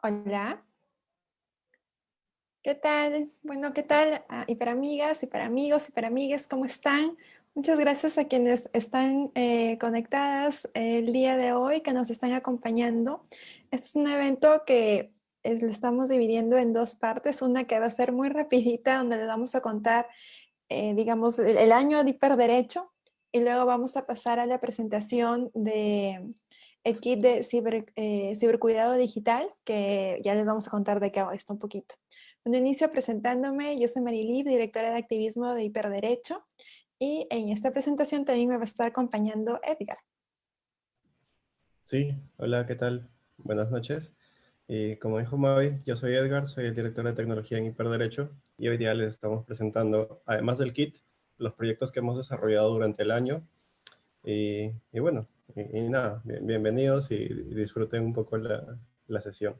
Hola. ¿Qué tal? Bueno, ¿qué tal? Ah, y para amigas, y para amigos, y para amigas, ¿cómo están? Muchas gracias a quienes están eh, conectadas el día de hoy, que nos están acompañando. Este es un evento que lo estamos dividiendo en dos partes. Una que va a ser muy rapidita, donde les vamos a contar, eh, digamos, el, año de hiperderecho. Y luego vamos a pasar a la presentación de el kit de ciber, eh, cibercuidado digital, que ya les vamos a contar de qué va esto un poquito. Bueno, inicio presentándome. Yo soy Marilib, directora de activismo de Hiperderecho. Y en esta presentación también me va a estar acompañando Edgar. Sí, hola, ¿qué tal? Buenas noches. Y como dijo Mavi, yo soy Edgar, soy el director de tecnología en Hiperderecho y hoy día les estamos presentando, además del kit, los proyectos que hemos desarrollado durante el año. Y, bueno, y, nada, bienvenidos y disfruten un poco la, la sesión.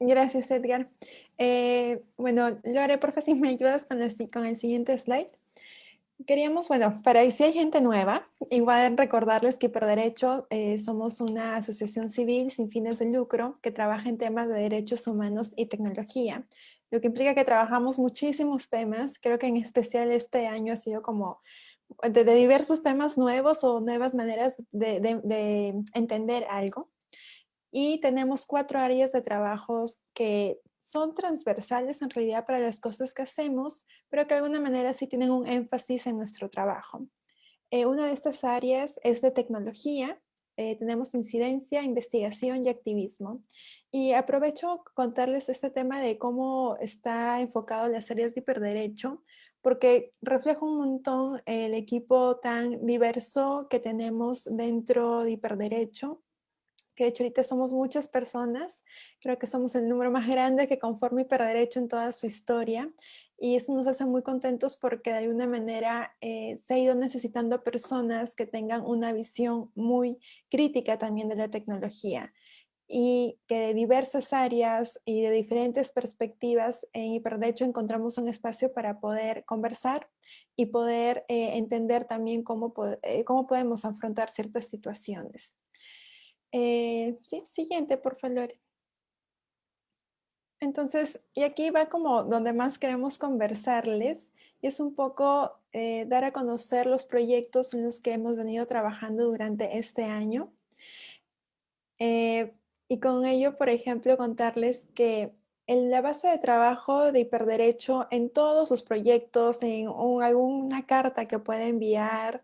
Gracias, Edgar. Eh, bueno, Lore, por favor, si me ayudas con el, con el siguiente slide. Queríamos, bueno, para si hay gente nueva, igual recordarles que por derecho eh, somos una asociación civil sin fines de lucro que trabaja en temas de derechos humanos y tecnología, lo que implica que trabajamos muchísimos temas, creo que en especial este año ha sido como de, diversos temas nuevos o nuevas maneras de, de entender algo. Y tenemos cuatro áreas de trabajos que son transversales en realidad para las cosas que hacemos, pero que de alguna manera sí tienen un énfasis en nuestro trabajo. Eh, una de estas áreas es de tecnología, eh, tenemos incidencia, investigación y activismo. Y aprovecho contarles este tema de cómo está enfocado las áreas de hiperderecho, porque refleja un montón el equipo tan diverso que tenemos dentro de hiperderecho que de hecho ahorita somos muchas personas, creo que somos el número más grande que conforma Hiperderecho en toda su historia y eso nos hace muy contentos porque de alguna manera eh, se ha ido necesitando personas que tengan una visión muy crítica también de la tecnología y que de diversas áreas y de diferentes perspectivas en Hiperderecho encontramos un espacio para poder conversar y poder eh, entender también cómo, eh, cómo podemos afrontar ciertas situaciones. Eh, sí, siguiente, por favor. Entonces, y aquí va como donde más queremos conversarles, y es un poco eh, dar a conocer los proyectos en los que hemos venido trabajando durante este año. Eh, y con ello, por ejemplo, contarles que en la base de trabajo de hiperderecho en todos sus proyectos, en alguna carta que pueda enviar,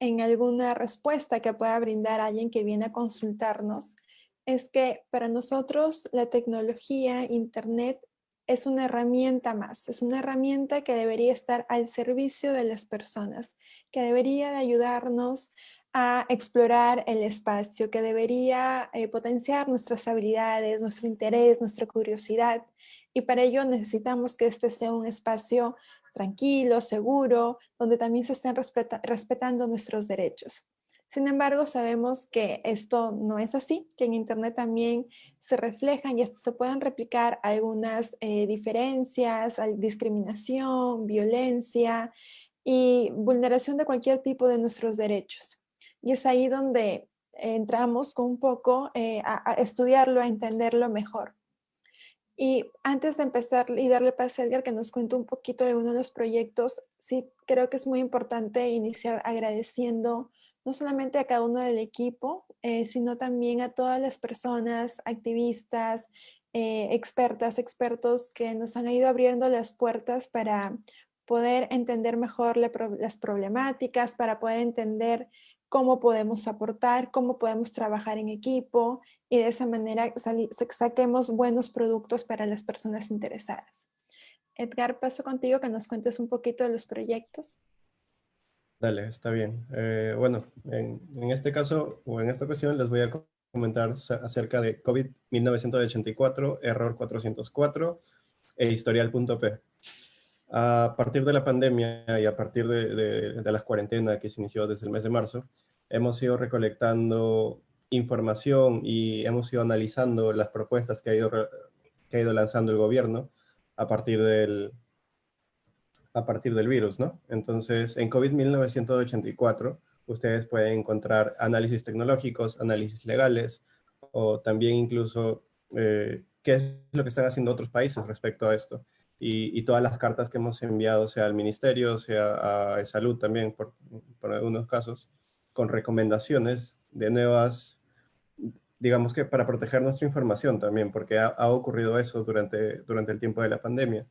en alguna respuesta que pueda brindar alguien que viene a consultarnos, es que para nosotros la tecnología, Internet, es una herramienta más, es una herramienta que debería estar al servicio de las personas, que debería ayudarnos a explorar el espacio, que debería eh, potenciar nuestras habilidades, nuestro interés, nuestra curiosidad. Y para ello necesitamos que este sea un espacio tranquilo, seguro, donde también se estén respetando nuestros derechos. Sin embargo, sabemos que esto no es así, que en Internet también se reflejan y se pueden replicar algunas eh, diferencias, discriminación, violencia y vulneración de cualquier tipo de nuestros derechos. Y es ahí donde entramos con un poco eh, a estudiarlo, a entenderlo mejor. Y antes de empezar y darle paso a Edgar que nos cuente un poquito de uno de los proyectos, sí creo que es muy importante iniciar agradeciendo no solamente a cada uno del equipo, eh, sino también a todas las personas, activistas, eh, expertas, expertos que nos han ido abriendo las puertas para poder entender mejor las problemáticas, para poder entender cómo podemos aportar, cómo podemos trabajar en equipo y de esa manera saquemos buenos productos para las personas interesadas. Edgar, paso contigo que nos cuentes un poquito de los proyectos. Dale, está bien. Eh, bueno, en, este caso, o en esta ocasión, les voy a comentar acerca de COVID-1984, error 404 e historial.p. A partir de la pandemia y a partir de, de, la cuarentena que se inició desde el mes de marzo, hemos ido recolectando información y hemos ido analizando las propuestas que ha ido, que ha ido lanzando el gobierno a partir del, a partir del virus, ¿no? Entonces, en COVID-1984, ustedes pueden encontrar análisis tecnológicos, análisis legales, o también incluso eh, qué es lo que están haciendo otros países respecto a esto. Y, todas las cartas que hemos enviado, sea al ministerio, sea a salud también, por, por algunos casos, con recomendaciones de nuevas, digamos que para proteger nuestra información también, porque ha, ha, ocurrido eso durante, durante el tiempo de la pandemia.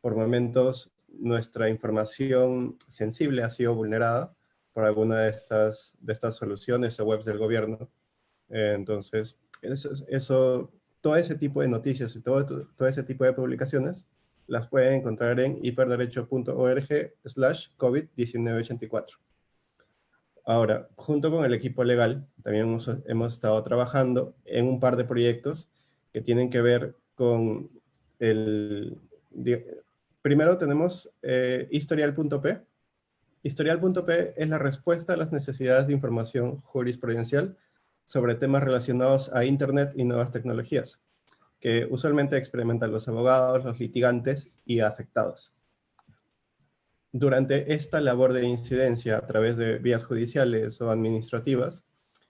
Por momentos, nuestra información sensible ha sido vulnerada por alguna de estas, de estas soluciones o webs del gobierno. Eh, entonces, eso, eso, todo ese tipo de noticias y todo, todo ese tipo de publicaciones las pueden encontrar en hiperderecho.org slash COVID-1984. Ahora, junto con el equipo legal, también hemos, estado trabajando en un par de proyectos que tienen que ver con el... Primero tenemos eh, historial.p. Historial.p es la respuesta a las necesidades de información jurisprudencial sobre temas relacionados a Internet y nuevas tecnologías que usualmente experimentan los abogados, los litigantes y afectados. Durante esta labor de incidencia a través de vías judiciales o administrativas,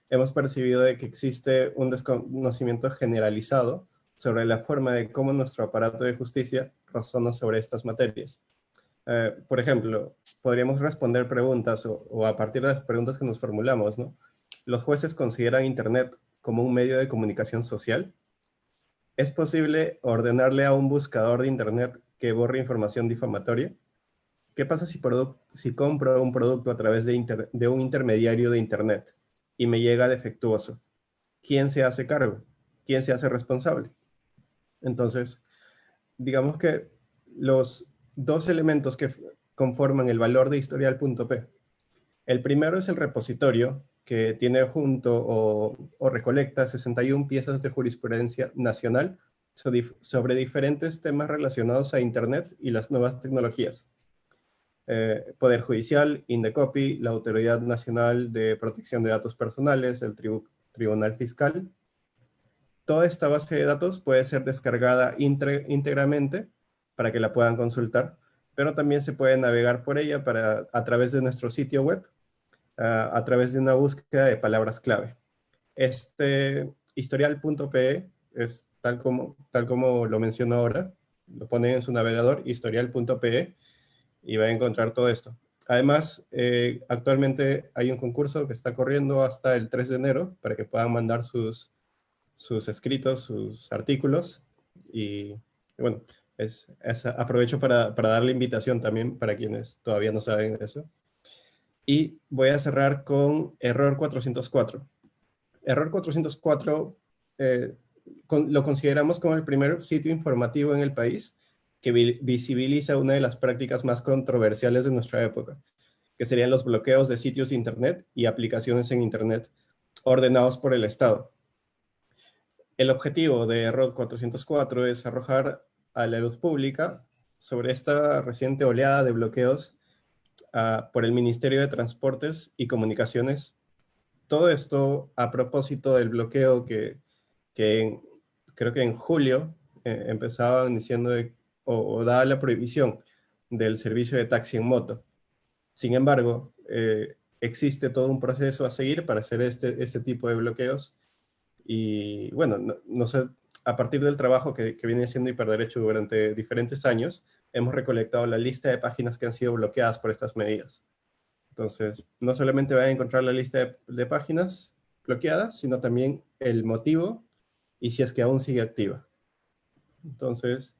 hemos percibido de que existe un desconocimiento generalizado sobre la forma de cómo nuestro aparato de justicia razona sobre estas materias. Eh, por ejemplo, podríamos responder preguntas o, o, a partir de las preguntas que nos formulamos, ¿no? ¿Los jueces consideran Internet como un medio de comunicación social? ¿Es posible ordenarle a un buscador de Internet que borre información difamatoria? ¿Qué pasa si, si compro un producto a través de, de un intermediario de Internet y me llega defectuoso? ¿Quién se hace cargo? ¿Quién se hace responsable? Entonces, digamos que los dos elementos que conforman el valor de historial.p. El primero es el repositorio, que tiene junto o, recolecta 61 piezas de jurisprudencia nacional sobre, diferentes temas relacionados a Internet y las nuevas tecnologías. Eh, Poder Judicial, Indecopy, la Autoridad Nacional de Protección de Datos Personales, el Tribunal Fiscal. Toda esta base de datos puede ser descargada íntegramente para que la puedan consultar, pero también se puede navegar por ella para, a través de nuestro sitio web a través de una búsqueda de palabras clave. Este historial.pe es tal como, tal como lo menciono ahora, lo ponen en su navegador, historial.pe, y va a encontrar todo esto. Además, eh, actualmente hay un concurso que está corriendo hasta el 3 de enero para que puedan mandar sus, sus escritos, sus artículos. Y, bueno, es, aprovecho para, para dar la invitación también para quienes todavía no saben eso. Y voy a cerrar con error 404. Error 404 eh, lo consideramos como el primer sitio informativo en el país que visibiliza una de las prácticas más controversiales de nuestra época, que serían los bloqueos de sitios de Internet y aplicaciones en Internet ordenados por el Estado. El objetivo de Error 404 es arrojar a la luz pública sobre esta reciente oleada de bloqueos por el Ministerio de Transportes y Comunicaciones. Todo esto a propósito del bloqueo que, que creo que en julio eh, empezaban diciendo o, daba la prohibición del servicio de taxi en moto. Sin embargo, eh, existe todo un proceso a seguir para hacer este, este tipo de bloqueos. Y bueno, no, sé, a partir del trabajo que, que viene haciendo Hiperderecho durante diferentes años, hemos recolectado la lista de páginas que han sido bloqueadas por estas medidas. Entonces, no solamente van a encontrar la lista de, páginas bloqueadas, sino también el motivo y si es que aún sigue activa. Entonces,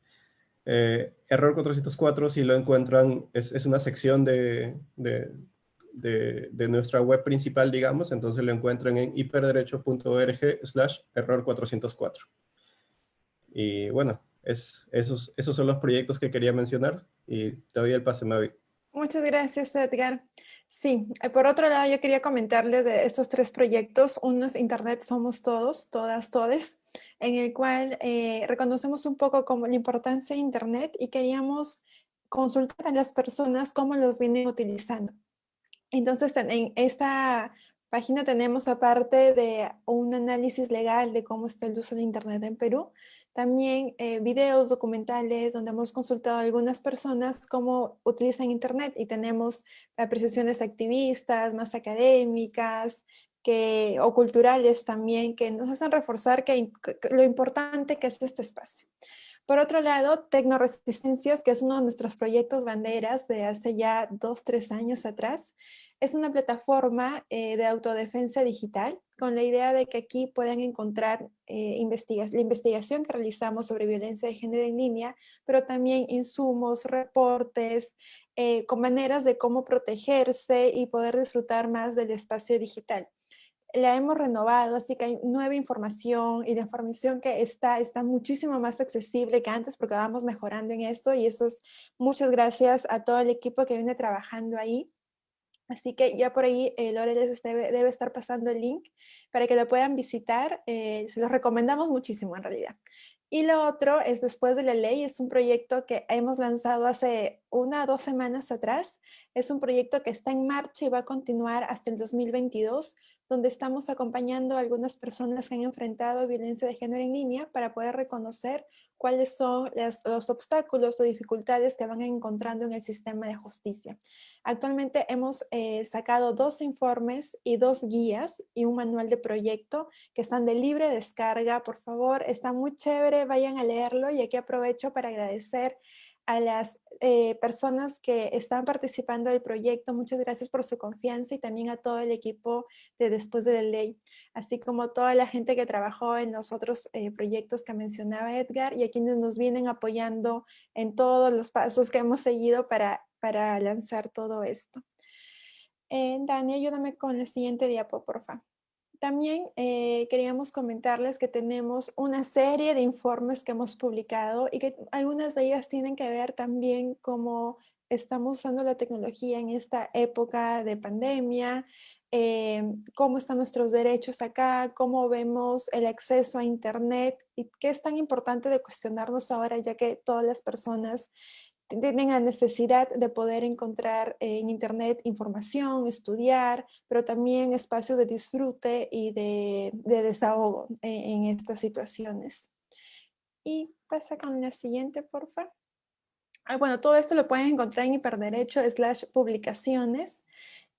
eh, error 404, si lo encuentran, es, una sección de, de, nuestra web principal, digamos, entonces lo encuentran en hiperderecho.org slash error 404. Y bueno, esos, esos son los proyectos que quería mencionar y te doy el pase, Mavi. Muchas gracias, Edgar. Sí, eh, por otro lado, yo quería comentarle de estos tres proyectos. Uno es Internet Somos Todos, Todas, Todes, en el cual eh, reconocemos un poco como la importancia de Internet y queríamos consultar a las personas cómo los vienen utilizando. Entonces, en esta página tenemos, aparte de un análisis legal de cómo está el uso de Internet en Perú, también eh, videos documentales donde hemos consultado a algunas personas cómo utilizan Internet y tenemos apreciaciones activistas, más académicas, que, o culturales también que nos hacen reforzar que, lo importante que es este espacio. Por otro lado, Tecnoresistencias, que es uno de nuestros proyectos banderas de hace ya dos, tres años atrás, es una plataforma eh, de autodefensa digital con la idea de que aquí puedan encontrar eh, la investigación que realizamos sobre violencia de género en línea, pero también insumos, reportes, eh, con maneras de cómo protegerse y poder disfrutar más del espacio digital la hemos renovado, así que hay nueva información y la información que está, está muchísimo más accesible que antes porque vamos mejorando en esto y eso es muchas gracias a todo el equipo que viene trabajando ahí. Así que ya por ahí eh, Lore les debe, debe, estar pasando el link para que lo puedan visitar. Eh, se los recomendamos muchísimo en realidad. Y lo otro es Después de la Ley, es un proyecto que hemos lanzado hace una o dos semanas atrás. Es un proyecto que está en marcha y va a continuar hasta el 2022 donde estamos acompañando a algunas personas que han enfrentado violencia de género en línea para poder reconocer cuáles son los obstáculos o dificultades que van encontrando en el sistema de justicia. Actualmente hemos eh, sacado dos informes y dos guías y un manual de proyecto que están de libre descarga. Por favor, está muy chévere, vayan a leerlo y aquí aprovecho para agradecer a las eh, personas que están participando del proyecto, muchas gracias por su confianza y también a todo el equipo de Después de la Ley, así como toda la gente que trabajó en los otros eh, proyectos que mencionaba Edgar y a quienes nos vienen apoyando en todos los pasos que hemos seguido para, para lanzar todo esto. Eh, Dani, ayúdame con la siguiente diapo, por favor. También eh, queríamos comentarles que tenemos una serie de informes que hemos publicado y que algunas de ellas tienen que ver también cómo estamos usando la tecnología en esta época de pandemia, eh, cómo están nuestros derechos acá, cómo vemos el acceso a internet y qué es tan importante de cuestionarnos ahora ya que todas las personas tienen la necesidad de poder encontrar en internet información, estudiar, pero también espacios de disfrute y de, desahogo en, estas situaciones. Y pasa con la siguiente, por favor. Ah, bueno, todo esto lo pueden encontrar en hiperderecho slash publicaciones.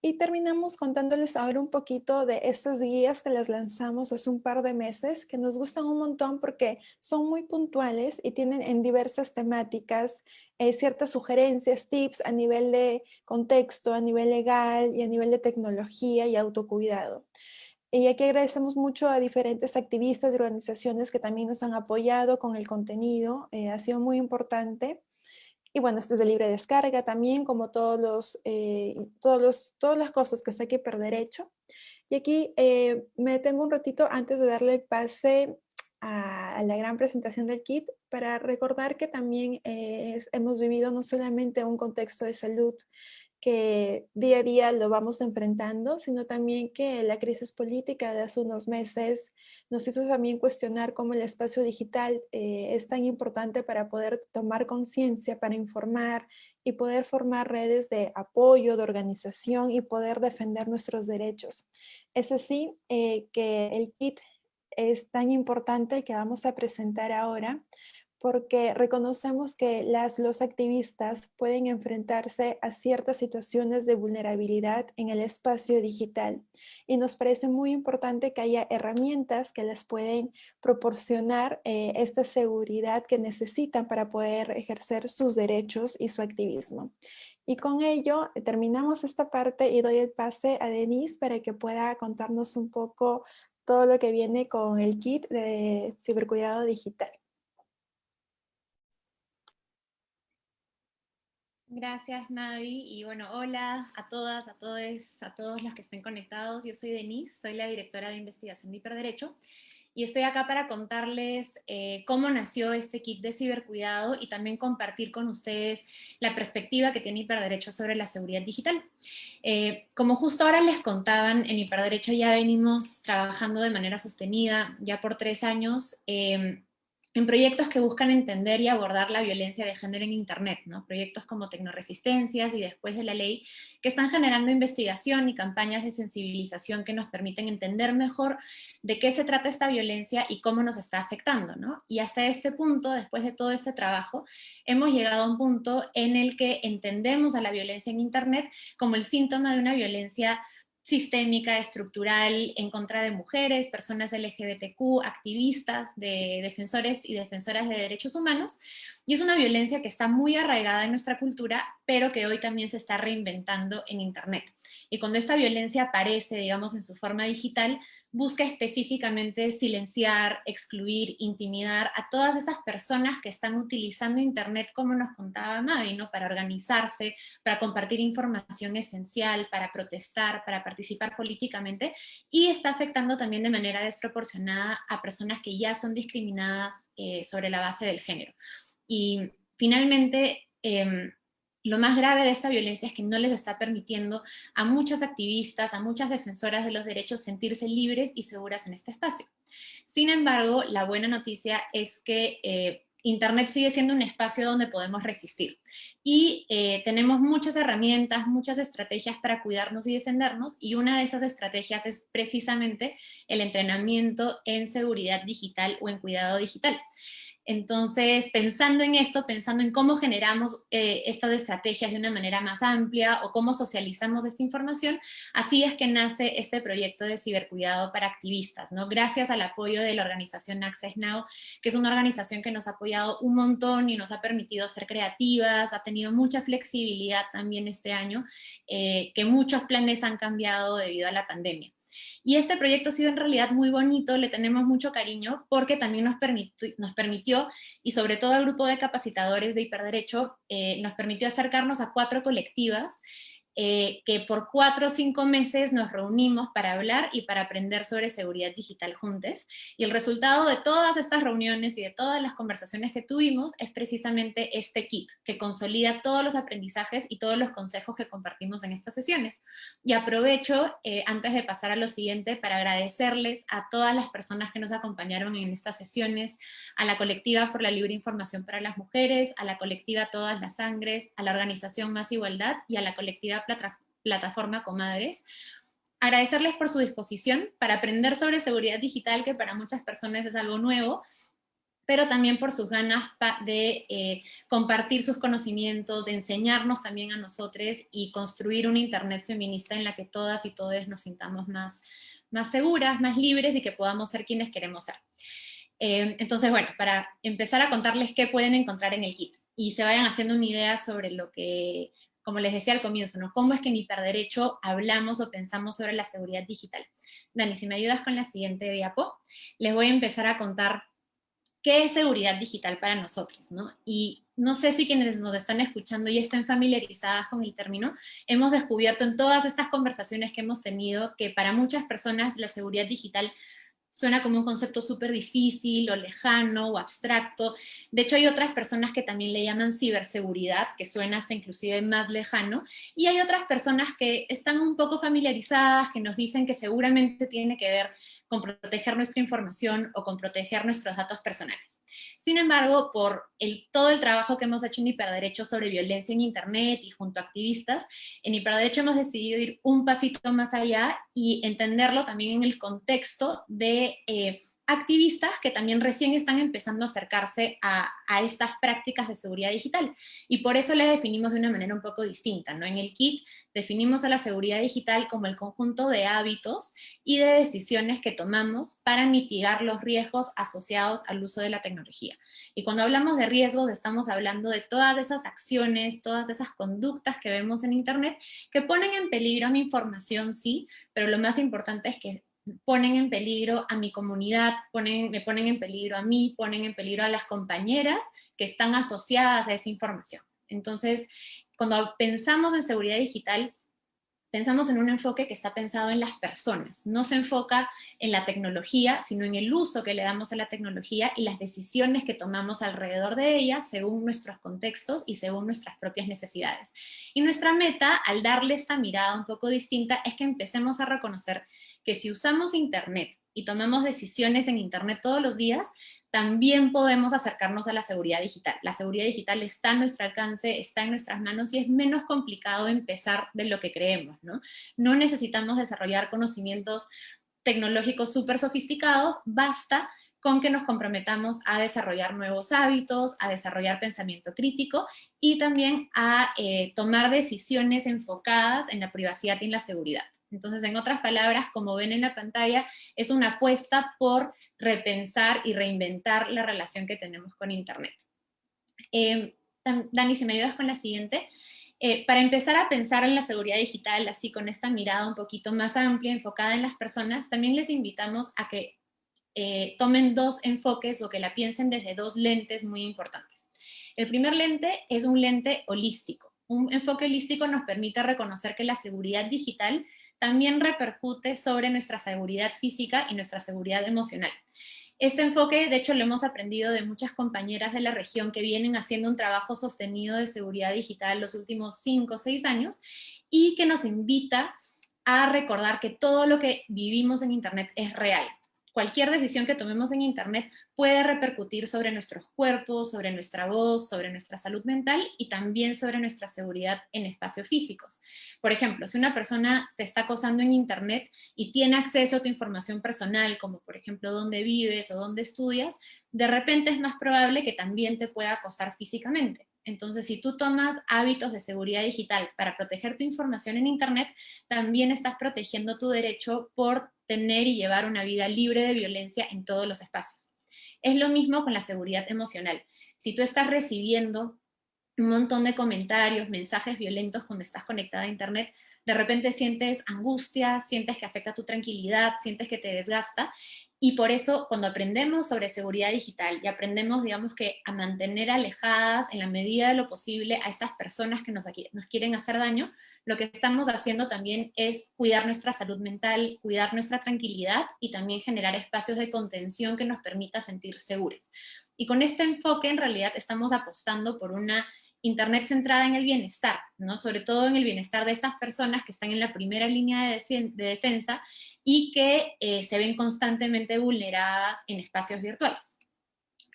Y terminamos contándoles ahora un poquito de estas guías que las lanzamos hace un par de meses, que nos gustan un montón porque son muy puntuales y tienen en diversas temáticas eh, ciertas sugerencias, tips a nivel de contexto, a nivel legal y a nivel de tecnología y autocuidado. Y aquí agradecemos mucho a diferentes activistas y organizaciones que también nos han apoyado con el contenido, eh, ha sido muy importante. Y bueno, este es de libre descarga también, como todos los, eh, todos los, todas las cosas que sé que perder hecho. Y aquí eh, me detengo un ratito antes de darle el pase a, la gran presentación del kit para recordar que también eh, hemos vivido no solamente un contexto de salud que día a día lo vamos enfrentando, sino también que la crisis política de hace unos meses nos hizo también cuestionar cómo el espacio digital eh, es tan importante para poder tomar conciencia, para informar y poder formar redes de apoyo, de organización y poder defender nuestros derechos. Es así eh, que el kit es tan importante que vamos a presentar ahora porque reconocemos que las, los activistas pueden enfrentarse a ciertas situaciones de vulnerabilidad en el espacio digital y nos parece muy importante que haya herramientas que les pueden proporcionar eh, esta seguridad que necesitan para poder ejercer sus derechos y su activismo. Y con ello eh, terminamos esta parte y doy el pase a Denise para que pueda contarnos un poco todo lo que viene con el kit de cibercuidado digital. Gracias, Navi. Y bueno, hola a todas, a todos, a todos los que estén conectados. Yo soy Denise, soy la directora de investigación de hiperderecho y estoy acá para contarles eh, cómo nació este kit de cibercuidado y también compartir con ustedes la perspectiva que tiene Hiperderecho sobre la seguridad digital. Eh, como justo ahora les contaban, en Hiperderecho ya venimos trabajando de manera sostenida ya por tres años eh, en proyectos que buscan entender y abordar la violencia de género en Internet, ¿no? proyectos como Tecnoresistencias y Después de la Ley, que están generando investigación y campañas de sensibilización que nos permiten entender mejor de qué se trata esta violencia y cómo nos está afectando. Y hasta este punto, después de todo este trabajo, hemos llegado a un punto en el que entendemos a la violencia en Internet como el síntoma de una violencia sistémica, estructural, en contra de mujeres, personas LGBTQ, activistas, de defensores y defensoras de derechos humanos, y es una violencia que está muy arraigada en nuestra cultura, pero que hoy también se está reinventando en Internet. Y cuando esta violencia aparece, digamos, en su forma digital, busca específicamente silenciar, excluir, intimidar a todas esas personas que están utilizando Internet, como nos contaba Mavi, ¿no? para organizarse, para compartir información esencial, para protestar, para participar políticamente, y está afectando también de manera desproporcionada a personas que ya son discriminadas eh, sobre la base del género. Y finalmente, em, lo más grave de esta violencia es que no les está permitiendo a muchas activistas, a muchas defensoras de los derechos sentirse libres y seguras en este espacio. Sin embargo, la buena noticia es que eh, Internet sigue siendo un espacio donde podemos resistir. Y eh, tenemos muchas herramientas, muchas estrategias para cuidarnos y defendernos, y una de esas estrategias es precisamente el entrenamiento en seguridad digital o en cuidado digital. Entonces, pensando en esto, pensando en cómo generamos eh, estas estrategias de una manera más amplia o cómo socializamos esta información, así es que nace este proyecto de cibercuidado para activistas, ¿no? Gracias al apoyo de la organización Access Now, que es una organización que nos ha apoyado un montón y nos ha permitido ser creativas, ha tenido mucha flexibilidad también este año, eh, que muchos planes han cambiado debido a la pandemia. Y este proyecto ha sido en realidad muy bonito, le tenemos mucho cariño, porque también nos permitió, y sobre todo al grupo de capacitadores de hiperderecho, eh, nos permitió acercarnos a cuatro colectivas eh, que por cuatro o cinco meses nos reunimos para hablar y para aprender sobre seguridad digital juntos. Y el resultado de todas estas reuniones y de todas las conversaciones que tuvimos es precisamente este kit, que consolida todos los aprendizajes y todos los consejos que compartimos en estas sesiones. Y aprovecho, eh, antes de pasar a lo siguiente, para agradecerles a todas las personas que nos acompañaron en estas sesiones, a la colectiva por la libre información para las mujeres, a la colectiva Todas las Sangres, a la organización Más Igualdad y a la colectiva plataforma Comadres. Agradecerles por su disposición para aprender sobre seguridad digital, que para muchas personas es algo nuevo, pero también por sus ganas de eh, compartir sus conocimientos, de enseñarnos también a nosotros y construir una internet feminista en la que todas y todos nos sintamos más, más seguras, más libres y que podamos ser quienes queremos ser. Eh, entonces, bueno, para empezar a contarles qué pueden encontrar en el kit y se vayan haciendo una idea sobre lo que como les decía al comienzo, ¿no? ¿Cómo es que en hiperderecho hablamos o pensamos sobre la seguridad digital? Dani, si me ayudas con la siguiente diapo, les voy a empezar a contar qué es seguridad digital para nosotros, ¿no? Y no sé si quienes nos están escuchando y estén familiarizadas con el término, hemos descubierto en todas estas conversaciones que hemos tenido que para muchas personas la seguridad digital suena como un concepto súper difícil o lejano o abstracto. De hecho, hay otras personas que también le llaman ciberseguridad, que suena hasta inclusive más lejano, y hay otras personas que están un poco familiarizadas, que nos dicen que seguramente tiene que ver con proteger nuestra información o con proteger nuestros datos personales. Sin embargo, por el, todo el trabajo que hemos hecho en Hiperderecho sobre violencia en Internet y junto a activistas, en Hiperderecho hemos decidido ir un pasito más allá y entenderlo también en el contexto de eh, activistas que también recién están empezando a acercarse a, estas prácticas de seguridad digital. Y por eso le definimos de una manera un poco distinta. ¿no? En el kit definimos a la seguridad digital como el conjunto de hábitos y de decisiones que tomamos para mitigar los riesgos asociados al uso de la tecnología. Y cuando hablamos de riesgos estamos hablando de todas esas acciones, todas esas conductas que vemos en Internet que ponen en peligro mi información, sí, pero lo más importante es que ponen en peligro a mi comunidad, ponen, me ponen en peligro a mí, ponen en peligro a las compañeras que están asociadas a esa información. Entonces, cuando pensamos en seguridad digital, pensamos en un enfoque que está pensado en las personas. No se enfoca en la tecnología, sino en el uso que le damos a la tecnología y las decisiones que tomamos alrededor de ella según nuestros contextos y según nuestras propias necesidades. Y nuestra meta, al darle esta mirada un poco distinta, es que empecemos a reconocer que si usamos Internet y tomamos decisiones en Internet todos los días, también podemos acercarnos a la seguridad digital. La seguridad digital está a nuestro alcance, está en nuestras manos y es menos complicado empezar de lo que creemos. No, no necesitamos desarrollar conocimientos tecnológicos súper sofisticados, basta con que nos comprometamos a desarrollar nuevos hábitos, a desarrollar pensamiento crítico y también a eh, tomar decisiones enfocadas en la privacidad y en la seguridad. Entonces, en otras palabras, como ven en la pantalla, es una apuesta por repensar y reinventar la relación que tenemos con Internet. Eh, Dani, si me ayudas con la siguiente. Eh, para empezar a pensar en la seguridad digital, así con esta mirada un poquito más amplia, enfocada en las personas, también les invitamos a que eh, tomen dos enfoques o que la piensen desde dos lentes muy importantes. El primer lente es un lente holístico. Un enfoque holístico nos permite reconocer que la seguridad digital también repercute sobre nuestra seguridad física y nuestra seguridad emocional. Este enfoque, de hecho, lo hemos aprendido de muchas compañeras de la región que vienen haciendo un trabajo sostenido de seguridad digital los últimos cinco o seis años y que nos invita a recordar que todo lo que vivimos en Internet es real, cualquier decisión que tomemos en Internet puede repercutir sobre nuestros cuerpos, sobre nuestra voz, sobre nuestra salud mental y también sobre nuestra seguridad en espacios físicos. Por ejemplo, si una persona te está acosando en Internet y tiene acceso a tu información personal, como por ejemplo dónde vives o dónde estudias, de repente es más probable que también te pueda acosar físicamente. Entonces, si tú tomas hábitos de seguridad digital para proteger tu información en Internet, también estás protegiendo tu derecho por tener y llevar una vida libre de violencia en todos los espacios. Es lo mismo con la seguridad emocional. Si tú estás recibiendo un montón de comentarios, mensajes violentos cuando estás conectada a internet, de repente sientes angustia, sientes que afecta tu tranquilidad, sientes que te desgasta, y por eso cuando aprendemos sobre seguridad digital y aprendemos, digamos que a mantener alejadas en la medida de lo posible a estas personas que nos, nos quieren hacer daño, lo que estamos haciendo también es cuidar nuestra salud mental, cuidar nuestra tranquilidad y también generar espacios de contención que nos permita sentir seguros. Y con este enfoque en realidad estamos apostando por una Internet centrada en el bienestar, ¿no? sobre todo en el bienestar de esas personas que están en la primera línea de, defensa y que eh, se ven constantemente vulneradas en espacios virtuales.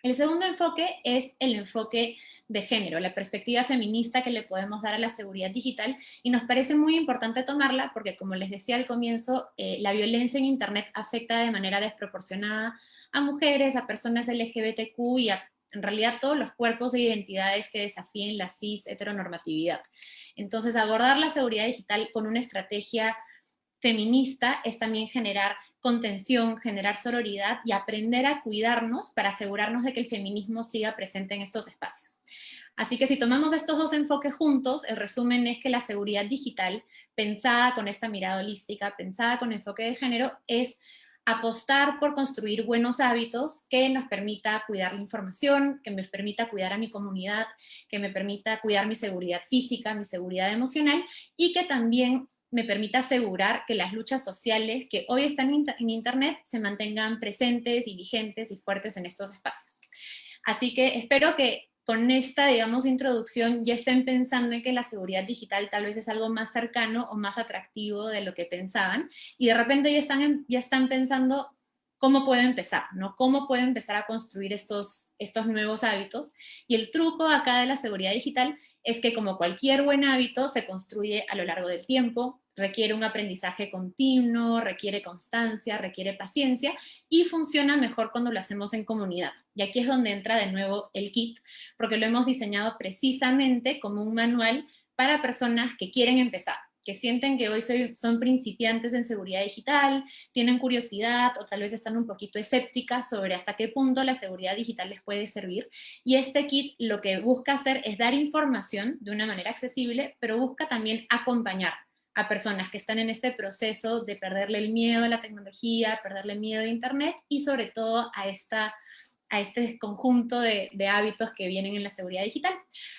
El segundo enfoque es el enfoque de género, la perspectiva feminista que le podemos dar a la seguridad digital y nos parece muy importante tomarla porque como les decía al comienzo, eh, la violencia en Internet afecta de manera desproporcionada a mujeres, a personas LGBTQ y a en realidad todos los cuerpos e identidades que desafíen la cis heteronormatividad. Entonces abordar la seguridad digital con una estrategia feminista es también generar contención, generar sororidad y aprender a cuidarnos para asegurarnos de que el feminismo siga presente en estos espacios. Así que si tomamos estos dos enfoques juntos, el resumen es que la seguridad digital, pensada con esta mirada holística, pensada con enfoque de género, es apostar por construir buenos hábitos que nos permita cuidar la información, que me permita cuidar a mi comunidad, que me permita cuidar mi seguridad física, mi seguridad emocional y que también me permita asegurar que las luchas sociales que hoy están en Internet se mantengan presentes y vigentes y fuertes en estos espacios. Así que espero que con esta, digamos, introducción ya estén pensando en que la seguridad digital tal vez es algo más cercano o más atractivo de lo que pensaban, y de repente ya están, ya están pensando cómo puedo empezar, ¿no? Cómo puedo empezar a construir estos, estos nuevos hábitos. Y el truco acá de la seguridad digital es que como cualquier buen hábito se construye a lo largo del tiempo, requiere un aprendizaje continuo, requiere constancia, requiere paciencia y funciona mejor cuando lo hacemos en comunidad. Y aquí es donde entra de nuevo el kit, porque lo hemos diseñado precisamente como un manual para personas que quieren empezar, que sienten que hoy son principiantes en seguridad digital, tienen curiosidad o tal vez están un poquito escépticas sobre hasta qué punto la seguridad digital les puede servir. Y este kit lo que busca hacer es dar información de una manera accesible, pero busca también acompañar a personas que están en este proceso de perderle el miedo a la tecnología, perderle miedo a Internet y sobre todo a, esta, a este conjunto de, hábitos que vienen en la seguridad digital.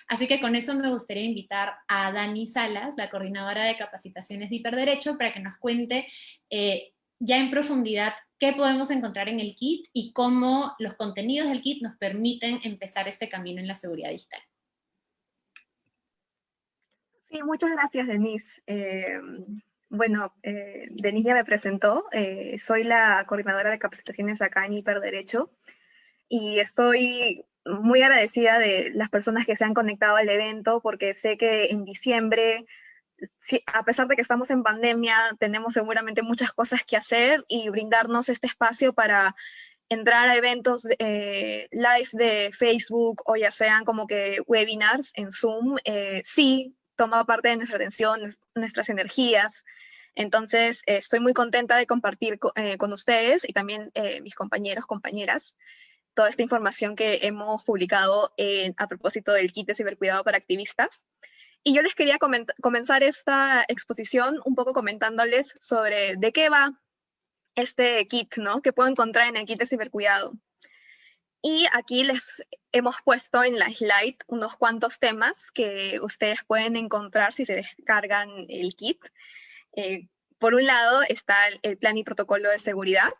Así que con eso me gustaría invitar a Dani Salas, la coordinadora de capacitaciones de hiperderecho, para que nos cuente eh, ya en profundidad qué podemos encontrar en el kit y cómo los contenidos del kit nos permiten empezar este camino en la seguridad digital. Sí, muchas gracias, Denise. Eh, bueno, eh, Denise ya me presentó. Eh, soy la coordinadora de capacitaciones acá en Hiperderecho y estoy muy agradecida de las personas que se han conectado al evento porque sé que en diciembre, a pesar de que estamos en pandemia, tenemos seguramente muchas cosas que hacer y brindarnos este espacio para entrar a eventos live de Facebook o ya sean como que webinars en Zoom, sí toma parte de nuestra atención, nuestras energías. Entonces, estoy muy contenta de compartir con ustedes y también mis compañeros, compañeras, toda esta información que hemos publicado a propósito del kit de cibercuidado para activistas. Y yo les quería comenzar esta exposición un poco comentándoles sobre de qué va este kit, ¿no? Que puedo encontrar en el kit de cibercuidado. Y aquí les hemos puesto en la slide unos cuantos temas que ustedes pueden encontrar si se descargan el kit. Eh, por un lado está el plan y protocolo de seguridad,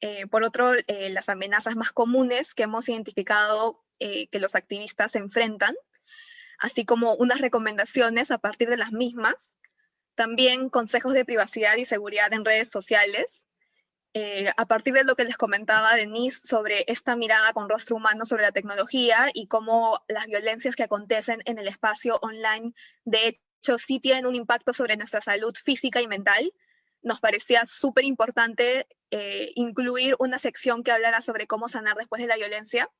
eh, por otro, eh, las amenazas más comunes que hemos identificado que los activistas se enfrentan, así como unas recomendaciones a partir de las mismas, también consejos de privacidad y seguridad en redes sociales, a partir de lo que les comentaba Denise sobre esta mirada con rostro humano sobre la tecnología y cómo las violencias que acontecen en el espacio online de hecho sí tienen un impacto sobre nuestra salud física y mental, nos parecía súper importante eh, incluir una sección que hablara sobre cómo sanar después de la violencia.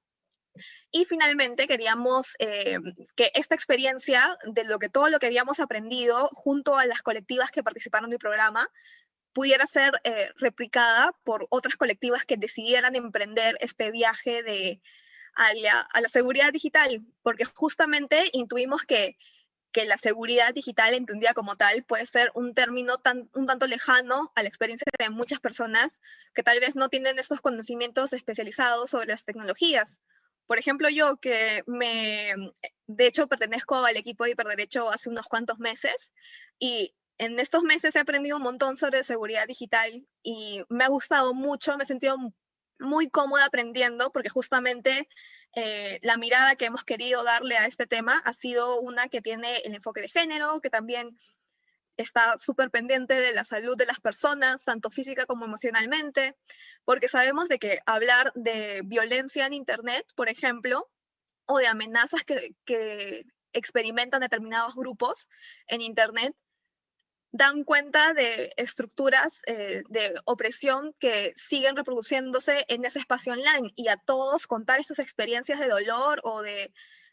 Y finalmente queríamos eh, que esta experiencia de lo que todo lo que habíamos aprendido junto a las colectivas que participaron del programa pudiera ser eh, replicada por otras colectivas que decidieran emprender este viaje de, a la seguridad digital, porque justamente intuimos que que la seguridad digital entendida como tal puede ser un término tan, un tanto lejano a la experiencia de muchas personas que tal vez no tienen estos conocimientos especializados sobre las tecnologías. Por ejemplo, yo que me, de hecho, pertenezco al equipo de hiperderecho hace unos cuantos meses y en estos meses he aprendido un montón sobre seguridad digital y me ha gustado mucho, me he sentido muy cómoda aprendiendo porque justamente eh, la mirada que hemos querido darle a este tema ha sido una que tiene el enfoque de género, que también está súper pendiente de la salud de las personas, tanto física como emocionalmente, porque sabemos de que hablar de violencia en Internet, por ejemplo, o de amenazas que, que experimentan determinados grupos en Internet, dan cuenta de estructuras eh, de opresión que siguen reproduciéndose en ese espacio online y a todos contar esas experiencias de dolor o de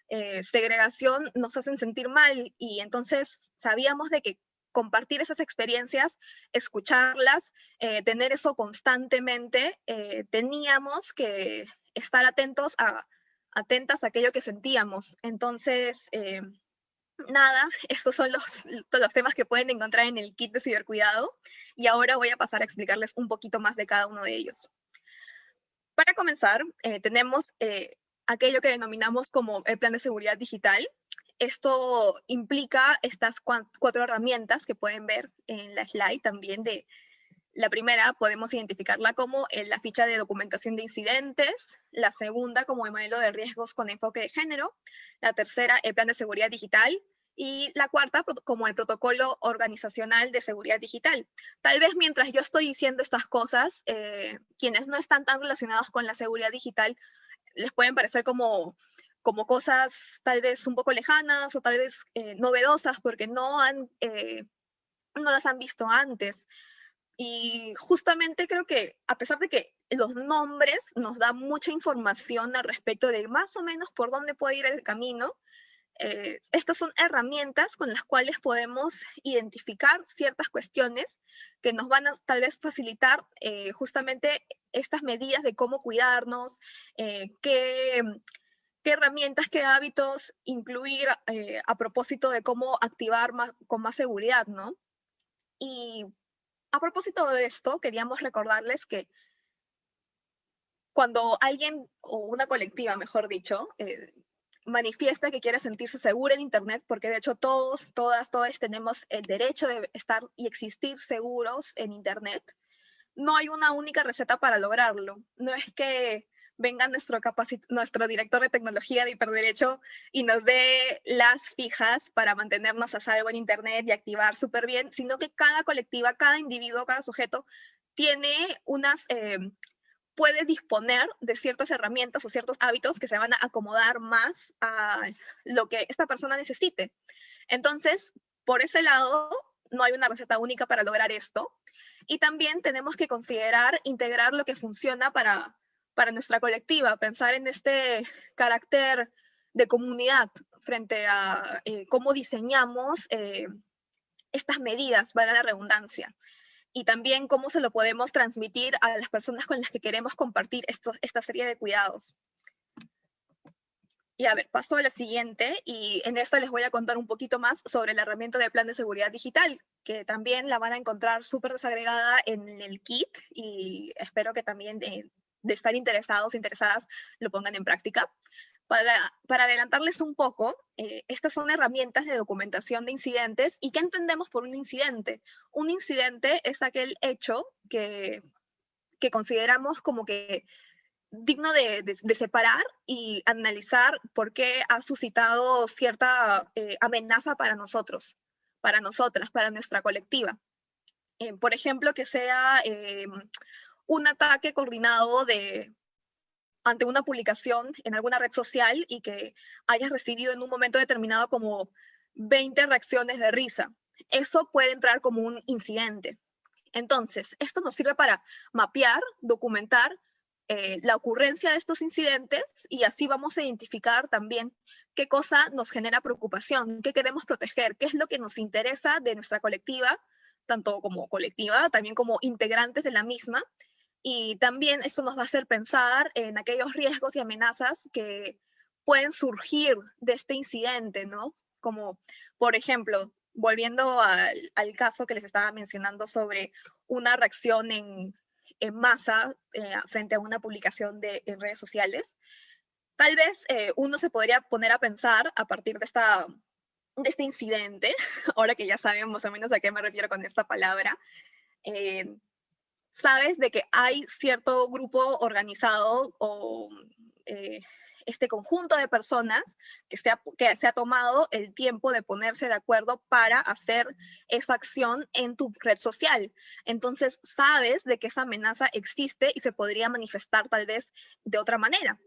eh, segregación nos hacen sentir mal y entonces sabíamos de que compartir esas experiencias, escucharlas, eh, tener eso constantemente, teníamos que estar atentos a, atentas a aquello que sentíamos. Entonces, nada, estos son los, los temas que pueden encontrar en el kit de cibercuidado y ahora voy a pasar a explicarles un poquito más de cada uno de ellos. Para comenzar, eh, tenemos eh, aquello que denominamos como el plan de seguridad digital. Esto implica estas cuatro herramientas que pueden ver en la slide también de la primera podemos identificarla como eh, la ficha de documentación de incidentes, la segunda como el modelo de riesgos con enfoque de género, la tercera el plan de seguridad digital y la cuarta como el protocolo organizacional de seguridad digital. Tal vez mientras yo estoy diciendo estas cosas, eh, quienes no están tan relacionados con la seguridad digital les pueden parecer como, como cosas tal vez un poco lejanas o tal vez eh, novedosas porque no, han, no las han visto antes. Y justamente creo que a pesar de que los nombres nos dan mucha información al respecto de más o menos por dónde puede ir el camino, eh, estas son herramientas con las cuales podemos identificar ciertas cuestiones que nos van a tal vez facilitar eh, justamente estas medidas de cómo cuidarnos, eh, qué, qué, herramientas, qué hábitos incluir a propósito de cómo activar más, con más seguridad, ¿no? Y a propósito de esto, queríamos recordarles que cuando alguien, o una colectiva, mejor dicho, eh, manifiesta que quiere sentirse segura en Internet, porque de hecho todos, todas, todos tenemos el derecho de estar y existir seguros en Internet, no hay una única receta para lograrlo. No es que venga nuestro, nuestro director de tecnología de hiperderecho y nos dé las fijas para mantenernos a salvo en Internet y activar súper bien, sino que cada colectiva, cada individuo, cada sujeto tiene unas, eh, puede disponer de ciertas herramientas o ciertos hábitos que se van a acomodar más a lo que esta persona necesite. Entonces, por ese lado, no hay una receta única para lograr esto. Y también tenemos que considerar integrar lo que funciona para para nuestra colectiva, pensar en este carácter de comunidad frente a eh, cómo diseñamos eh, estas medidas, valga la redundancia, y también cómo se lo podemos transmitir a las personas con las que queremos compartir esta serie de cuidados. Y a ver, paso a la siguiente y en esta les voy a contar un poquito más sobre la herramienta de plan de seguridad digital, que también la van a encontrar súper desagregada en el kit y espero que también de, estar interesados, interesadas, lo pongan en práctica. Para, para adelantarles un poco, eh, estas son herramientas de documentación de incidentes y ¿qué entendemos por un incidente? Un incidente es aquel hecho que, que consideramos como que digno de, separar y analizar por qué ha suscitado cierta eh, amenaza para nosotros, para nosotras, para nuestra colectiva. Eh, por ejemplo, que sea un ataque coordinado de, ante una publicación en alguna red social y que hayas recibido en un momento determinado como 20 reacciones de risa. Eso puede entrar como un incidente. Entonces, esto nos sirve para mapear, documentar eh, la ocurrencia de estos incidentes y así vamos a identificar también qué cosa nos genera preocupación, qué queremos proteger, qué es lo que nos interesa de nuestra colectiva, tanto como colectiva, también como integrantes de la misma. Y también eso nos va a hacer pensar en aquellos riesgos y amenazas que pueden surgir de este incidente, ¿no? Como, por ejemplo, volviendo al, caso que les estaba mencionando sobre una reacción en, en masa eh, frente a una publicación de, en redes sociales. Tal vez eh, uno se podría poner a pensar a partir de, esta, de este incidente, ahora que ya saben más o menos a qué me refiero con esta palabra, eh, sabes de que hay cierto grupo organizado o este conjunto de personas que se, ha, tomado el tiempo de ponerse de acuerdo para hacer esa acción en tu red social. Entonces sabes de que esa amenaza existe y se podría manifestar tal vez de otra manera.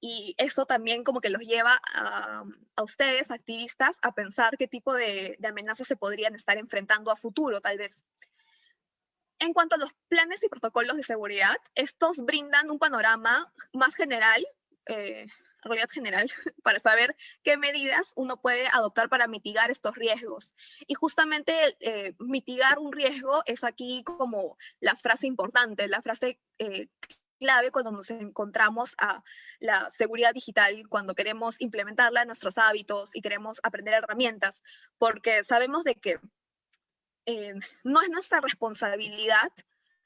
Y eso también como que los lleva a, ustedes, activistas, a pensar qué tipo de amenazas se podrían estar enfrentando a futuro, tal vez. En cuanto a los planes y protocolos de seguridad, estos brindan un panorama más general eh, realidad general para saber qué medidas uno puede adoptar para mitigar estos riesgos. Y justamente eh, mitigar un riesgo es aquí como la frase importante, la frase eh, clave cuando nos encontramos a la seguridad digital, cuando queremos implementarla en nuestros hábitos y queremos aprender herramientas, porque sabemos de que eh, no es nuestra responsabilidad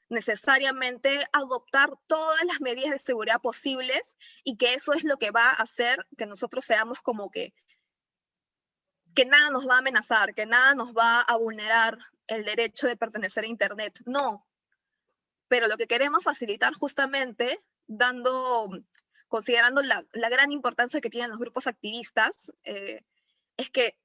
necesariamente adoptar todas las medidas de seguridad posibles y que eso es lo que va a hacer que nosotros seamos como que que nada nos va a amenazar, que nada nos va a vulnerar el derecho de pertenecer a Internet. No. Pero lo que queremos facilitar justamente, dando, considerando la, gran importancia que tienen los grupos activistas, eh, es que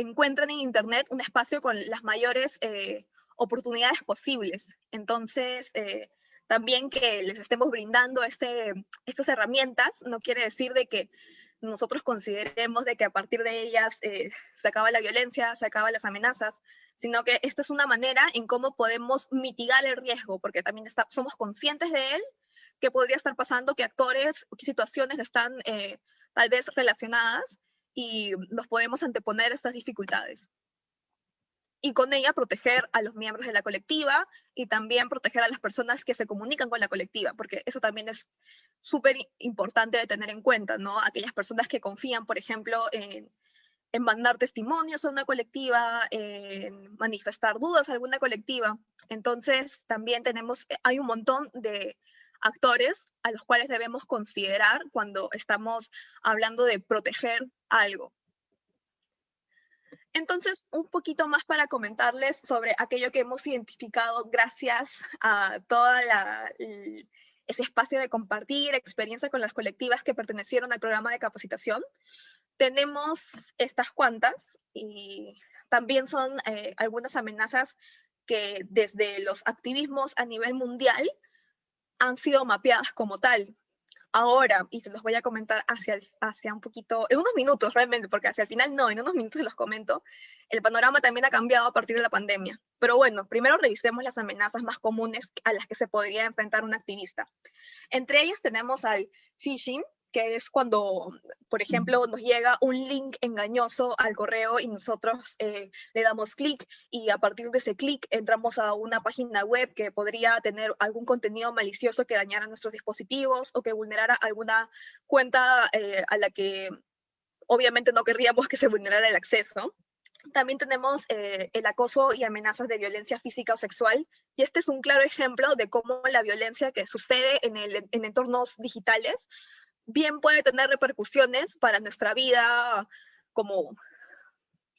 encuentren en Internet un espacio con las mayores eh, oportunidades posibles. Entonces, eh, también que les estemos brindando este, estas herramientas no quiere decir de que nosotros consideremos de que a partir de ellas eh, se acaba la violencia, se acaban las amenazas, sino que esta es una manera en cómo podemos mitigar el riesgo, porque también está, somos conscientes de él, que podría estar pasando, que actores, qué situaciones están tal vez relacionadas y nos podemos anteponer estas dificultades y con ella proteger a los miembros de la colectiva y también proteger a las personas que se comunican con la colectiva, porque eso también es súper importante de tener en cuenta, ¿no? Aquellas personas que confían, por ejemplo, en, en mandar testimonios a una colectiva, en manifestar dudas a alguna colectiva. Entonces, también tenemos, hay un montón de actores a los cuales debemos considerar cuando estamos hablando de proteger algo. Entonces, un poquito más para comentarles sobre aquello que hemos identificado gracias a todo ese espacio de compartir experiencia con las colectivas que pertenecieron al programa de capacitación. Tenemos estas cuantas y también son eh, algunas amenazas que desde los activismos a nivel mundial han sido mapeadas como tal ahora, y se los voy a comentar hacia, hacia un poquito, en unos minutos realmente, porque hacia el final no, en unos minutos se los comento, el panorama también ha cambiado a partir de la pandemia. Pero bueno, primero revisemos las amenazas más comunes a las que se podría enfrentar un activista. Entre ellas tenemos al phishing, que es cuando, por ejemplo, nos llega un link engañoso al correo y nosotros eh, le damos clic y a partir de ese clic entramos a una página web que podría tener algún contenido malicioso que dañara nuestros dispositivos o que vulnerara alguna cuenta eh, a la que obviamente no querríamos que se vulnerara el acceso. También tenemos eh, el acoso y amenazas de violencia física o sexual, y este es un claro ejemplo de cómo la violencia que sucede en, el, en entornos digitales bien puede tener repercusiones para nuestra vida como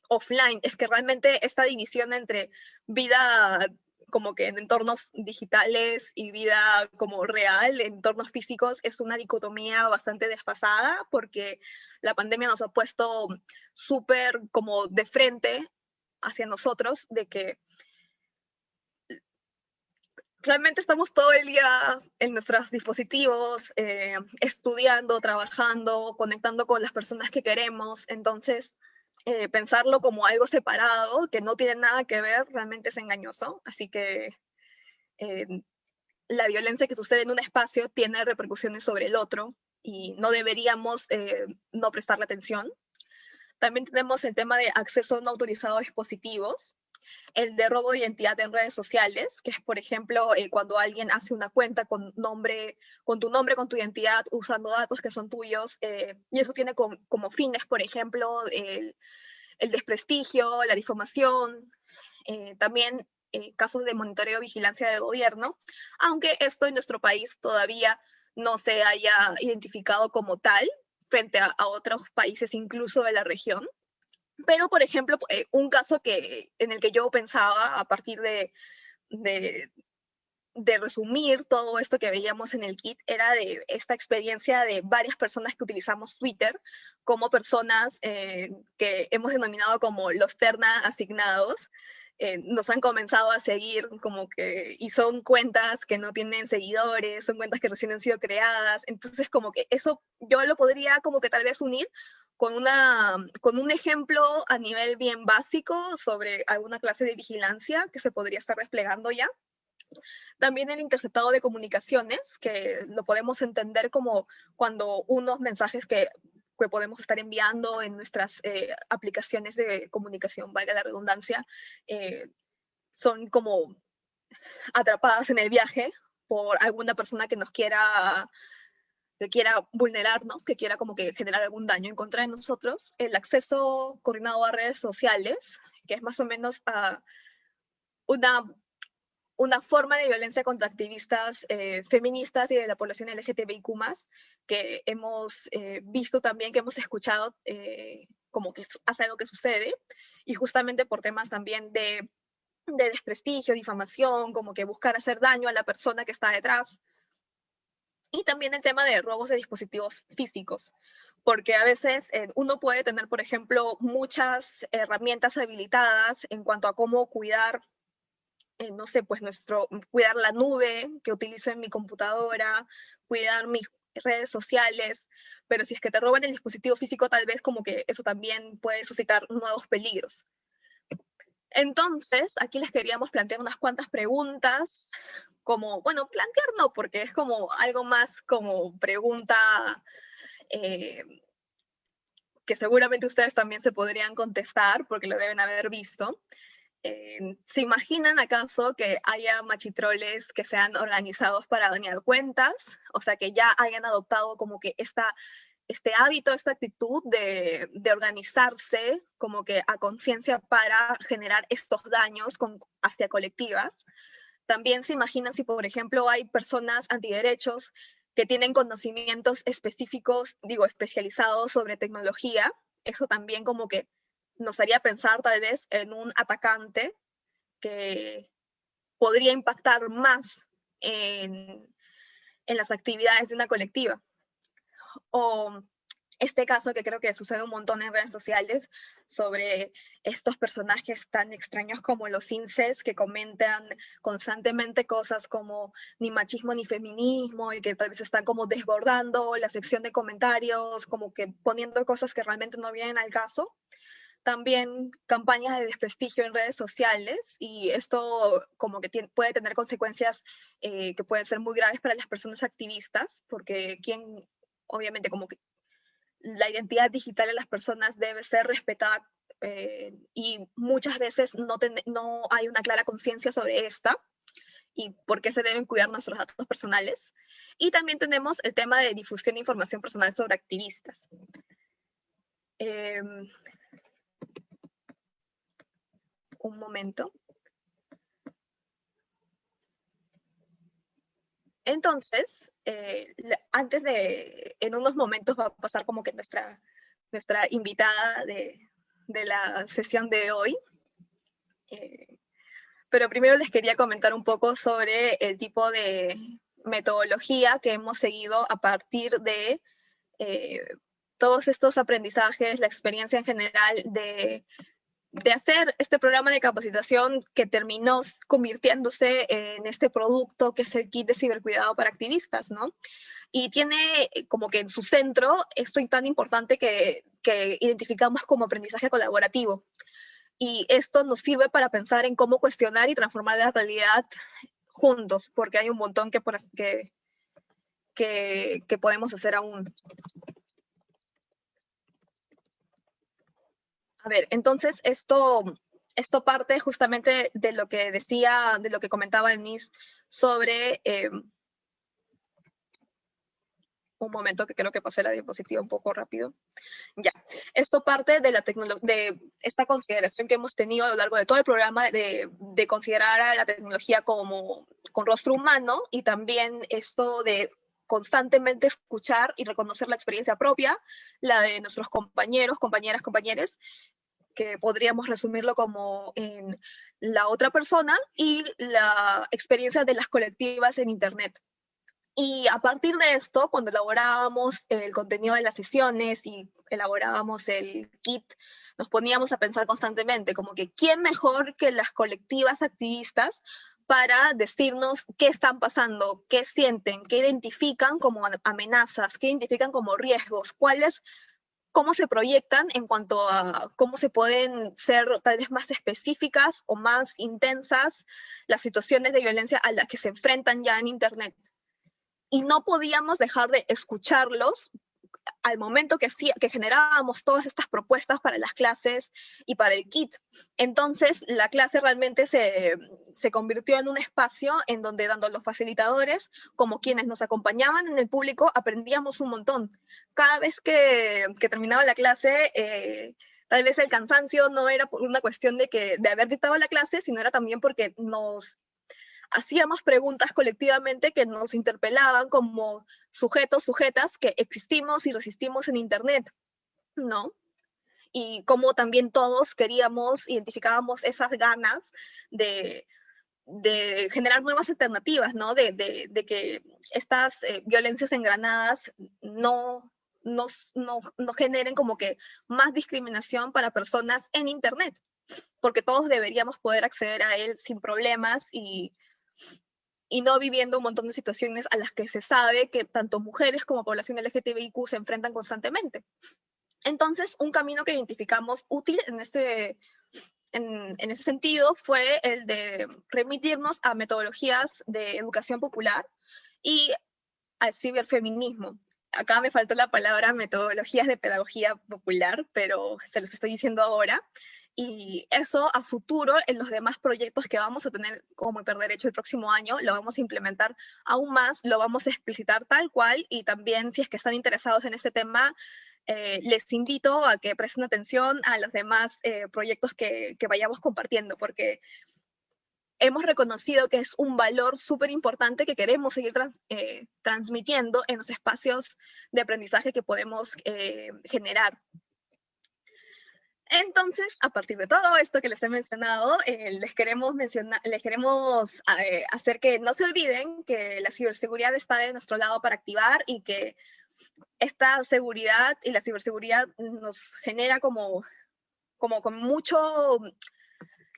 offline. Es que realmente esta división entre vida como que en entornos digitales y vida como real, en entornos físicos, es una dicotomía bastante desfasada porque la pandemia nos ha puesto súper como de frente hacia nosotros de que realmente estamos todo el día en nuestros dispositivos, eh, estudiando, trabajando, conectando con las personas que queremos. Entonces, eh, pensarlo como algo separado, que no tiene nada que ver, realmente es engañoso. Así que eh, la violencia que sucede en un espacio tiene repercusiones sobre el otro y no deberíamos no prestarle atención. También tenemos el tema de acceso no autorizado a dispositivos, el de robo de identidad en redes sociales, que es, por ejemplo, eh, cuando alguien hace una cuenta con, nombre, con tu nombre, con tu identidad, usando datos que son tuyos, eh, y eso tiene como fines, por ejemplo, el, desprestigio, la difamación, eh, también casos de monitoreo y vigilancia del gobierno, aunque esto en nuestro país todavía no se haya identificado como tal frente a otros países incluso de la región. Pero, por ejemplo, eh, un caso que, en el que yo pensaba a partir de, de, resumir todo esto que veíamos en el kit era de esta experiencia de varias personas que utilizamos Twitter como personas eh, que hemos denominado como los terna asignados. Eh, nos han comenzado a seguir como que, y son cuentas que no tienen seguidores, son cuentas que recién han sido creadas, entonces como que eso yo lo podría como que tal vez unir con, una, con un ejemplo a nivel bien básico sobre alguna clase de vigilancia que se podría estar desplegando ya. También el interceptado de comunicaciones, que lo podemos entender como cuando unos mensajes que, que podemos estar enviando en nuestras eh, aplicaciones de comunicación, valga la redundancia, eh, son como atrapadas en el viaje por alguna persona que nos quiera que quiera vulnerarnos, que quiera como que generar algún daño en contra de nosotros, el acceso coordinado a redes sociales, que es más o menos a una, una forma de violencia contra activistas eh, feministas y de la población LGTBIQ+, que hemos eh, visto también, que hemos escuchado eh, como que hace algo que sucede, y justamente por temas también de, de desprestigio, difamación, como que buscar hacer daño a la persona que está detrás, y también el tema de robos de dispositivos físicos, porque a veces uno puede tener, por ejemplo, muchas herramientas habilitadas en cuanto a cómo cuidar, eh, no sé, pues nuestro, cuidar la nube que utilizo en mi computadora, cuidar mis redes sociales, pero si es que te roban el dispositivo físico, tal vez como que eso también puede suscitar nuevos peligros. Entonces, aquí les queríamos plantear unas cuantas preguntas como, bueno, plantear no, porque es como algo más como pregunta eh, que seguramente ustedes también se podrían contestar porque lo deben haber visto. ¿Se imaginan acaso que haya machitroles que sean organizados para dañar cuentas? O sea, que ya hayan adoptado como que esta, este hábito, esta actitud de, de organizarse como que a conciencia para generar estos daños con, hacia colectivas. También se imaginan si, por ejemplo, hay personas antiderechos que tienen conocimientos específicos, digo, especializados sobre tecnología. Eso también como que nos haría pensar tal vez en un atacante que podría impactar más en, en las actividades de una colectiva. O este caso que creo que sucede un montón en redes sociales sobre estos personajes tan extraños como los incels que comentan constantemente cosas como ni machismo ni feminismo y que tal vez están como desbordando la sección de comentarios, como que poniendo cosas que realmente no vienen al caso. También campañas de desprestigio en redes sociales y esto como que puede tener consecuencias eh, que pueden ser muy graves para las personas activistas porque quien obviamente como que la identidad digital de las personas debe ser respetada eh, y muchas veces no, no hay una clara conciencia sobre esta y por qué se deben cuidar nuestros datos personales. Y también tenemos el tema de difusión de información personal sobre activistas. Em, un momento. Entonces, eh, antes de, en unos momentos va a pasar como que nuestra, nuestra invitada de, de la sesión de hoy. Eh, pero primero les quería comentar un poco sobre el tipo de metodología que hemos seguido a partir de eh, todos estos aprendizajes, la experiencia en general de, de, hacer este programa de capacitación que terminó convirtiéndose en este producto que es el kit de cibercuidado para activistas, ¿no? y tiene eh, como que en su centro esto tan importante que, que identificamos como aprendizaje colaborativo. Y esto nos sirve para pensar en cómo cuestionar y transformar la realidad juntos, porque hay un montón que, que, que, que podemos hacer aún. A ver, entonces esto, esto parte justamente de lo que decía, de lo que comentaba Denise sobre eh, un momento que creo que pasé la diapositiva un poco rápido. Ya, esto parte de, la de esta consideración que hemos tenido a lo largo de todo el programa de, de considerar a la tecnología como con rostro humano y también esto de constantemente escuchar y reconocer la experiencia propia, la de nuestros compañeros, compañeras, compañeros, que podríamos resumirlo como en la otra persona y la experiencia de las colectivas en Internet. Y a partir de esto, cuando elaborábamos el contenido de las sesiones y elaborábamos el kit, nos poníamos a pensar constantemente como que quién mejor que las colectivas activistas para decirnos qué están pasando, qué sienten, qué identifican como amenazas, qué identifican como riesgos, cuáles, cómo se proyectan en cuanto a cómo se pueden ser tal vez más específicas o más intensas las situaciones de violencia a las que se enfrentan ya en Internet. Y no podíamos dejar de escucharlos al momento que, que generábamos todas estas propuestas para las clases y para el kit. Entonces, la clase realmente se, se convirtió en un espacio en donde dando los facilitadores, como quienes nos acompañaban en el público, aprendíamos un montón. Cada vez que, que terminaba la clase, eh, tal vez el cansancio no era por una cuestión de, que, de haber dictado la clase, sino era también porque nos hacíamos preguntas colectivamente que nos interpelaban como sujetos, sujetas que existimos y resistimos en Internet, ¿no? Y como también todos queríamos, identificábamos esas ganas de, generar nuevas alternativas, ¿no? De, que estas eh, violencias engranadas no, no, no generen como que más discriminación para personas en Internet, porque todos deberíamos poder acceder a él sin problemas y y no viviendo un montón de situaciones a las que se sabe que tanto mujeres como población LGTBIQ se enfrentan constantemente. Entonces, un camino que identificamos útil en este, en, en, ese sentido fue el de remitirnos a metodologías de educación popular y al ciberfeminismo. Acá me faltó la palabra metodologías de pedagogía popular, pero se los estoy diciendo ahora y eso a futuro en los demás proyectos que vamos a tener como Hiperderecho el próximo año, lo vamos a implementar aún más, lo vamos a explicitar tal cual y también si es que están interesados en ese tema, eh, les invito a que presten atención a los demás eh, proyectos que, vayamos compartiendo, porque hemos reconocido que es un valor súper importante que queremos seguir eh, transmitiendo en los espacios de aprendizaje que podemos generar. Entonces, a partir de todo esto que les he mencionado, eh, les queremos, mencionar, les queremos eh, hacer que no se olviden que la ciberseguridad está de nuestro lado para activar y que esta seguridad y la ciberseguridad nos genera como, como con mucho,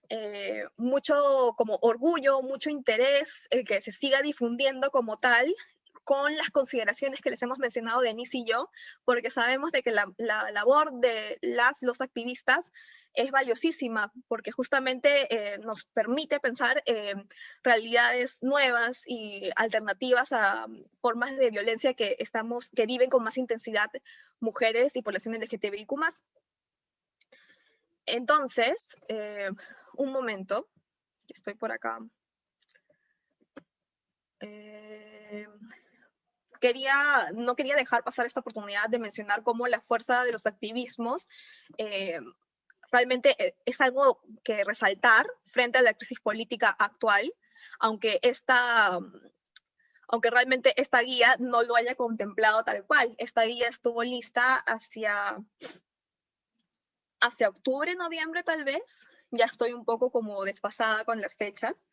eh, mucho como orgullo, mucho interés, el que se siga difundiendo como tal con las consideraciones que les hemos mencionado Denise y yo, porque sabemos de que la, labor de las, los activistas es valiosísima, porque justamente eh, nos permite pensar en realidades nuevas y alternativas a formas de violencia que, estamos, que viven con más intensidad mujeres y poblaciones LGTBIQ+. Entonces, eh, un momento, estoy por acá. Eh, quería, no quería dejar pasar esta oportunidad de mencionar cómo la fuerza de los activismos eh, realmente eh, es algo que resaltar frente a la crisis política actual, aunque esta, aunque realmente esta guía no lo haya contemplado tal cual. Esta guía estuvo lista hacia, hacia octubre, noviembre tal vez. Ya estoy un poco como desfasada con las fechas,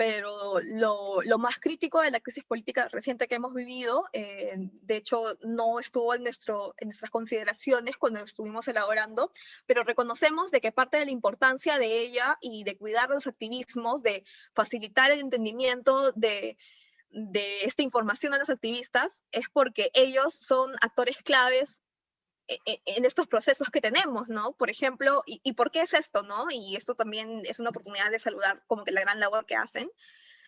pero lo, más crítico de la crisis política reciente que hemos vivido, eh, de hecho, no estuvo en, nuestras consideraciones cuando estuvimos elaborando, pero reconocemos de que parte de la importancia de ella y de cuidar los activismos, de facilitar el entendimiento de, esta información a los activistas, es porque ellos son actores claves en estos procesos que tenemos, ¿no? Por ejemplo, y, por qué es esto, no? Y esto también es una oportunidad de saludar como que la gran labor que hacen.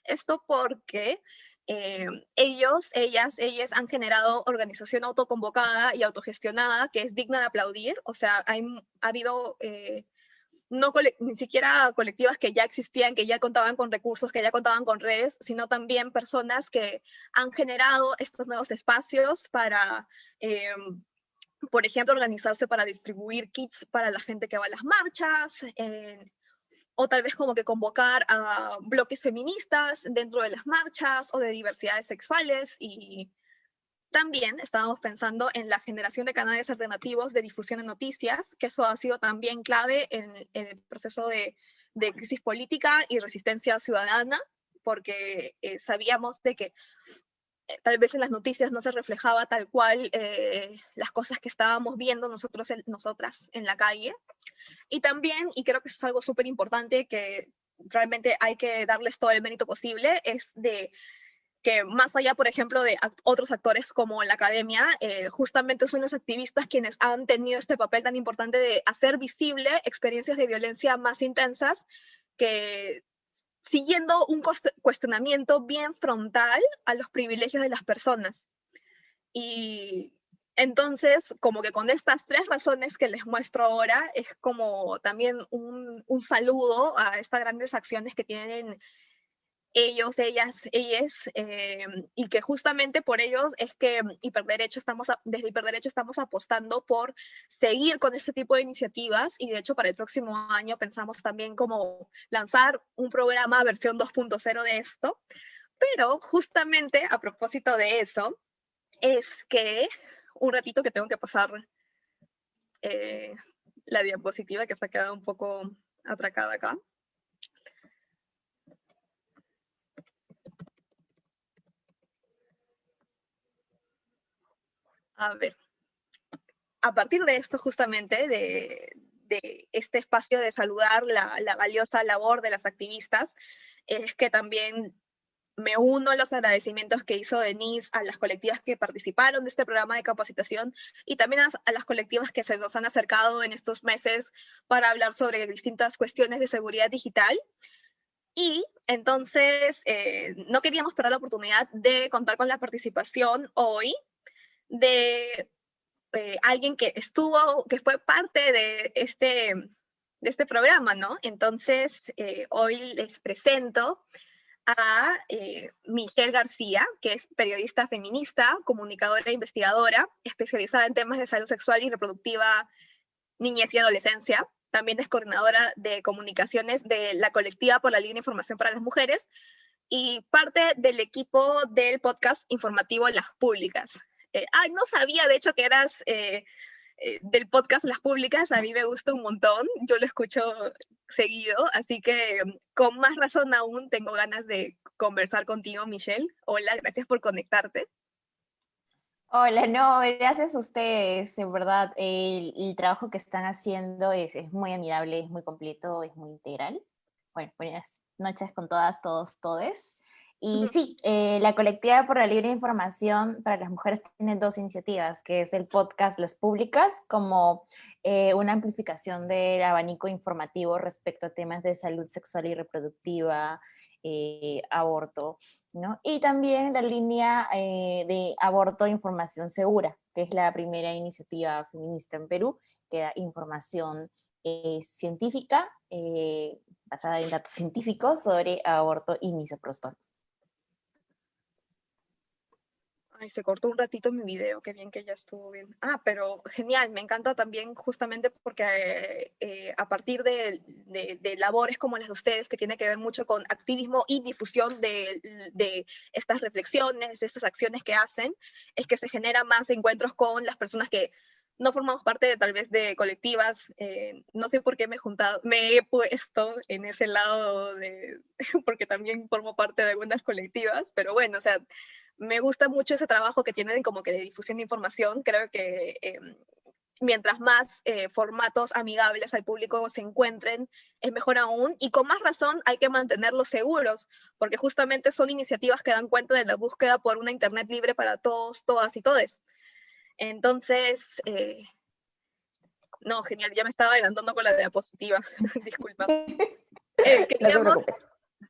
Esto porque eh, ellos, ellas, ellas han generado organización autoconvocada y autogestionada que es digna de aplaudir. O sea, hay, ha habido eh, no ni siquiera colectivas que ya existían, que ya contaban con recursos, que ya contaban con redes, sino también personas que han generado estos nuevos espacios para eh, por ejemplo, organizarse para distribuir kits para la gente que va a las marchas, eh, o tal vez como que convocar a bloques feministas dentro de las marchas o de diversidades sexuales. Y también estábamos pensando en la generación de canales alternativos de difusión de noticias, que eso ha sido también clave en, el proceso de, crisis política y resistencia ciudadana, porque eh, sabíamos de que tal vez en las noticias no se reflejaba tal cual eh, las cosas que estábamos viendo nosotros, nosotras en la calle. Y también, y creo que es algo súper importante que realmente hay que darles todo el mérito posible, es de que más allá, por ejemplo, de otros actores como la academia, eh, justamente son los activistas quienes han tenido este papel tan importante de hacer visible experiencias de violencia más intensas que siguiendo un cuestionamiento bien frontal a los privilegios de las personas. Y entonces, como que con estas tres razones que les muestro ahora, es como también un, un saludo a estas grandes acciones que tienen ellos, ellas, ellas, eh, y que justamente por ellos es que Hiperderecho estamos, desde Hiperderecho estamos apostando por seguir con este tipo de iniciativas y de hecho para el próximo año pensamos también como lanzar un programa versión 2.0 de esto, pero justamente a propósito de eso, es que un ratito que tengo que pasar eh, la diapositiva que se ha quedado un poco atracada acá. A ver, a partir de esto justamente, de, este espacio de saludar la, valiosa labor de las activistas, es que también me uno a los agradecimientos que hizo Denise a las colectivas que participaron de este programa de capacitación y también a, las colectivas que se nos han acercado en estos meses para hablar sobre distintas cuestiones de seguridad digital. Y entonces eh, no queríamos perder la oportunidad de contar con la participación hoy de eh, alguien que estuvo, que fue parte de este, de este programa, ¿no? Entonces, eh, hoy les presento a eh, Michelle García, que es periodista feminista, comunicadora e investigadora, especializada en temas de salud sexual y reproductiva, niñez y adolescencia. También es coordinadora de comunicaciones de la colectiva por la Línea Información para las Mujeres y parte del equipo del podcast informativo Las Públicas. Eh, ah, no sabía de hecho que eras eh, eh, del podcast Las Públicas, a mí me gusta un montón, yo lo escucho seguido, así que mm, con más razón aún tengo ganas de conversar contigo, Michelle. Hola, gracias por conectarte. Hola, no, gracias a ustedes, en verdad, el, el trabajo que están haciendo es, es, muy admirable, es muy completo, es muy integral. Bueno, buenas noches con todas, todos, todes. Y sí, eh, la colectiva por la libre información para las mujeres tiene dos iniciativas, que es el podcast Las Públicas, como eh, una amplificación del abanico informativo respecto a temas de salud sexual y reproductiva, eh, aborto, ¿no? Y también la línea de aborto e información segura, que es la primera iniciativa feminista en Perú, que da información científica, basada en datos científicos sobre aborto y misoprostol. Se cortó un ratito mi video, qué bien que ya estuvo bien. Ah, pero genial, me encanta también justamente porque eh, a partir de, labores como las de ustedes, que tiene que ver mucho con activismo y difusión de, estas reflexiones, de estas acciones que hacen, es que se genera más encuentros con las personas que no formamos parte de tal vez de colectivas, eh, no sé por qué me he juntado, me he puesto en ese lado de, porque también formo parte de algunas colectivas, pero bueno, o sea, me gusta mucho ese trabajo que tienen como que de difusión de información. Creo que eh, mientras más eh, formatos amigables al público se encuentren, es mejor aún. Y con más razón hay que mantenerlos seguros, porque justamente son iniciativas que dan cuenta de la búsqueda por una Internet libre para todos, todas y todes. Entonces, eh, no, genial, ya me estaba adelantando con la diapositiva, disculpa. queríamos,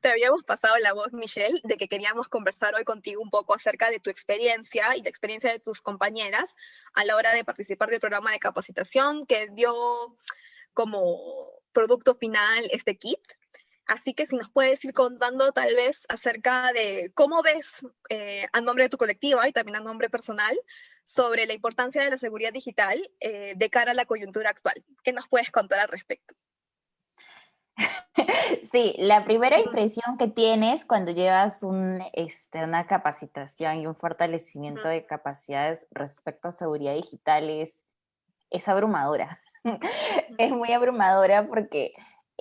te habíamos pasado la voz, Michelle, de que queríamos conversar hoy contigo un poco acerca de tu experiencia y la experiencia de tus compañeras a la hora de participar del programa de capacitación que dio como producto final este kit. Así que si nos puedes ir contando tal vez acerca de cómo ves eh, a nombre de tu colectiva y también a nombre personal sobre la importancia de la seguridad digital eh, de cara a la coyuntura actual. ¿Qué nos puedes contar al respecto? Sí, la primera impresión que tienes cuando llevas un, este, una capacitación y un fortalecimiento de capacidades respecto a seguridad digital es, abrumadora. es muy abrumadora porque,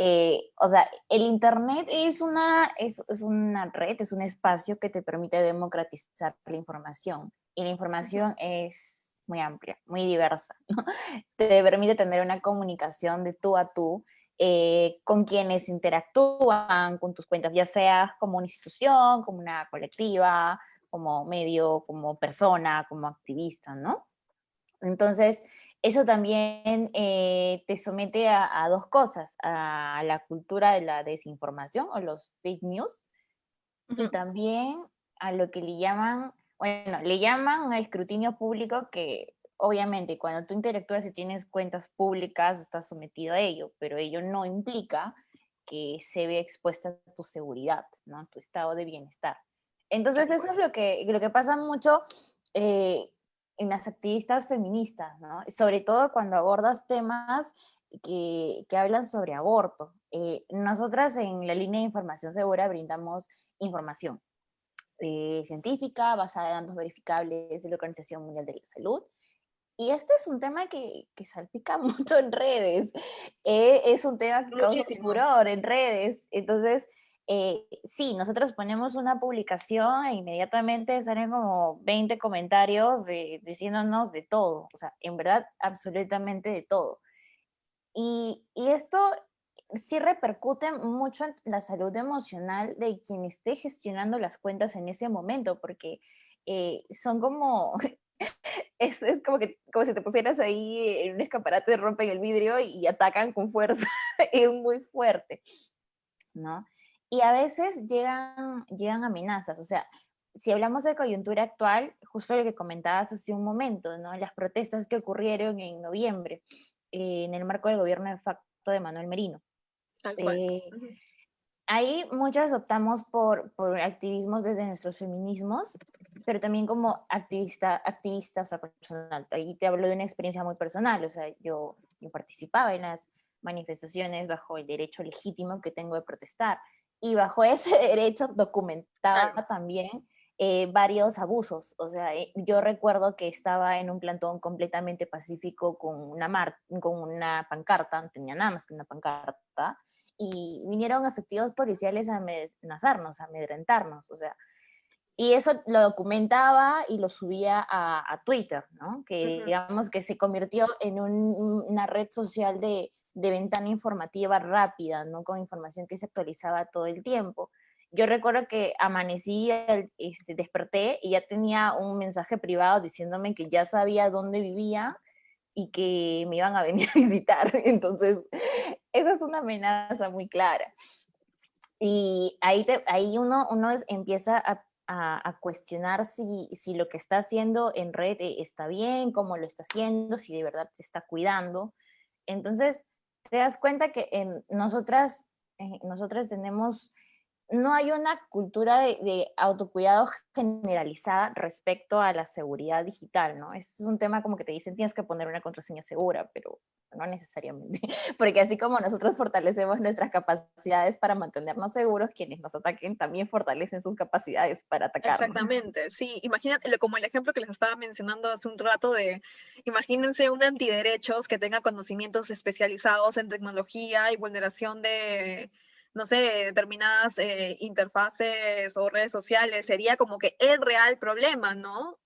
eh, o sea, el Internet es una, es, una red, es un espacio que te permite democratizar la información. Y la información es muy amplia, muy diversa. Te permite tener una comunicación de tú a tú eh, con quienes interactúan con tus cuentas, ya sea como una institución, como una colectiva, como medio, como persona, como activista, ¿no? Entonces, eso también eh, te somete a, dos cosas, a la cultura de la desinformación o los fake news, y también a lo que le llaman, bueno, le llaman un escrutinio público que obviamente cuando tú interactúas y tienes cuentas públicas, estás sometido a ello, pero ello no implica que se vea expuesta tu seguridad, ¿no? tu estado de bienestar. Entonces eso es lo que, lo que pasa mucho eh, en las activistas feministas, ¿no? sobre todo cuando abordas temas que, que hablan sobre aborto. Eh, nosotras en la línea de información segura brindamos información eh, científica basada en datos verificables de la Organización Mundial de la Salud, y este es un tema que, que salpica mucho en redes. Eh, es un tema que causa furor en redes. Entonces, eh, sí, nosotros ponemos una publicación e inmediatamente salen como 20 comentarios diciéndonos de todo. O sea, en verdad, absolutamente de todo. Y, y esto sí repercute mucho en la salud emocional de quien esté gestionando las cuentas en ese momento, porque eh, son como es, es, como que como si te pusieras ahí en un escaparate, rompen el vidrio y, atacan con fuerza, es muy fuerte, ¿no? Y a veces llegan, llegan amenazas, o sea, si hablamos de coyuntura actual, justo lo que comentabas hace un momento, ¿no? Las protestas que ocurrieron en noviembre eh, en el marco del gobierno de facto de Manuel Merino. Eh, ahí muchas optamos por, por activismos desde nuestros feminismos, pero también como activista, activista, o sea, personal. Ahí te hablo de una experiencia muy personal, o sea, yo, yo participaba en las manifestaciones bajo el derecho legítimo que tengo de protestar, y bajo ese derecho documentaba también eh, varios abusos. O sea, eh, yo recuerdo que estaba en un plantón completamente pacífico con una, mar con una pancarta, no tenía nada más que una pancarta, y vinieron efectivos policiales a amenazarnos, a amedrentarnos. O sea, y eso lo documentaba y lo subía a, Twitter, ¿no? Que digamos que se convirtió en una red social de, de, ventana informativa rápida, ¿no? Con información que se actualizaba todo el tiempo. yo recuerdo que amanecí, este, desperté y ya tenía un mensaje privado diciéndome que ya sabía dónde vivía y que me iban a venir a visitar. Entonces, esa es una amenaza muy clara. Y ahí, ahí uno, uno empieza a, a, cuestionar si, si, lo que está haciendo en red eh, está bien, cómo lo está haciendo, si de verdad se está cuidando. Entonces, te das cuenta que en nosotras, eh, nosotras tenemos no hay una cultura de, autocuidado generalizada respecto a la seguridad digital, ¿no? Es un tema como que te dicen tienes que poner una contraseña segura, pero no necesariamente, porque así como nosotros fortalecemos nuestras capacidades para mantenernos seguros, quienes nos ataquen también fortalecen sus capacidades para atacar. Exactamente, sí, imagínate, como el ejemplo que les estaba mencionando hace un rato de, imagínense un antiderechos que tenga conocimientos especializados en tecnología y vulneración de no sé, determinadas eh, interfaces o redes sociales, sería como que el real problema, ¿no?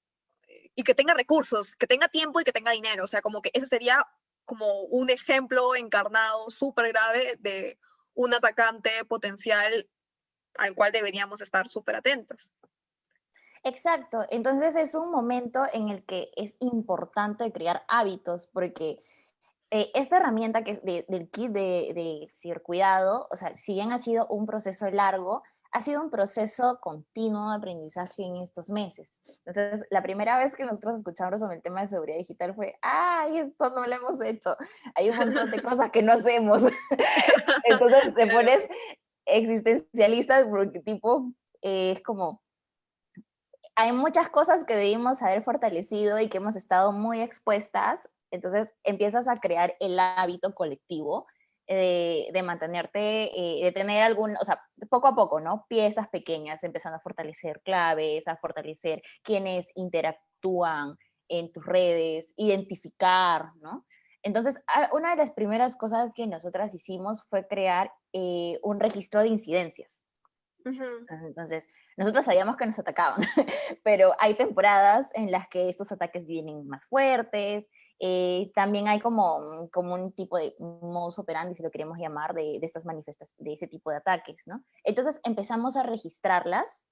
Y que tenga recursos, que tenga tiempo y que tenga dinero, o sea, como que ese sería como un ejemplo encarnado súper grave de un atacante potencial al cual deberíamos estar súper atentos. Exacto, entonces es un momento en el que es importante crear hábitos, porque eh, esta herramienta que es del kit de, de cibercuidado, o sea, si bien ha sido un proceso largo, ha sido un proceso continuo de aprendizaje en estos meses. Entonces, la primera vez que nosotros escuchamos sobre el tema de seguridad digital fue, ¡ay, esto no lo hemos hecho! Hay un montón de cosas que no hacemos. Entonces, te pones existencialista porque tipo, eh, es como, hay muchas cosas que debimos haber fortalecido y que hemos estado muy expuestas entonces empiezas a crear el hábito colectivo eh, de mantenerte, eh, de tener algún, o sea, poco a poco, ¿no? Piezas pequeñas, empezando a fortalecer claves, a fortalecer quienes interactúan en tus redes, identificar, ¿no? Entonces, una de las primeras cosas que nosotras hicimos fue crear eh, un registro de incidencias. Entonces, nosotros sabíamos que nos atacaban, pero hay temporadas en las que estos ataques vienen más fuertes, eh, también hay como, como un tipo de modus operandi, si lo queremos llamar, de, de estas manifestaciones, de ese tipo de ataques, ¿no? Entonces empezamos a registrarlas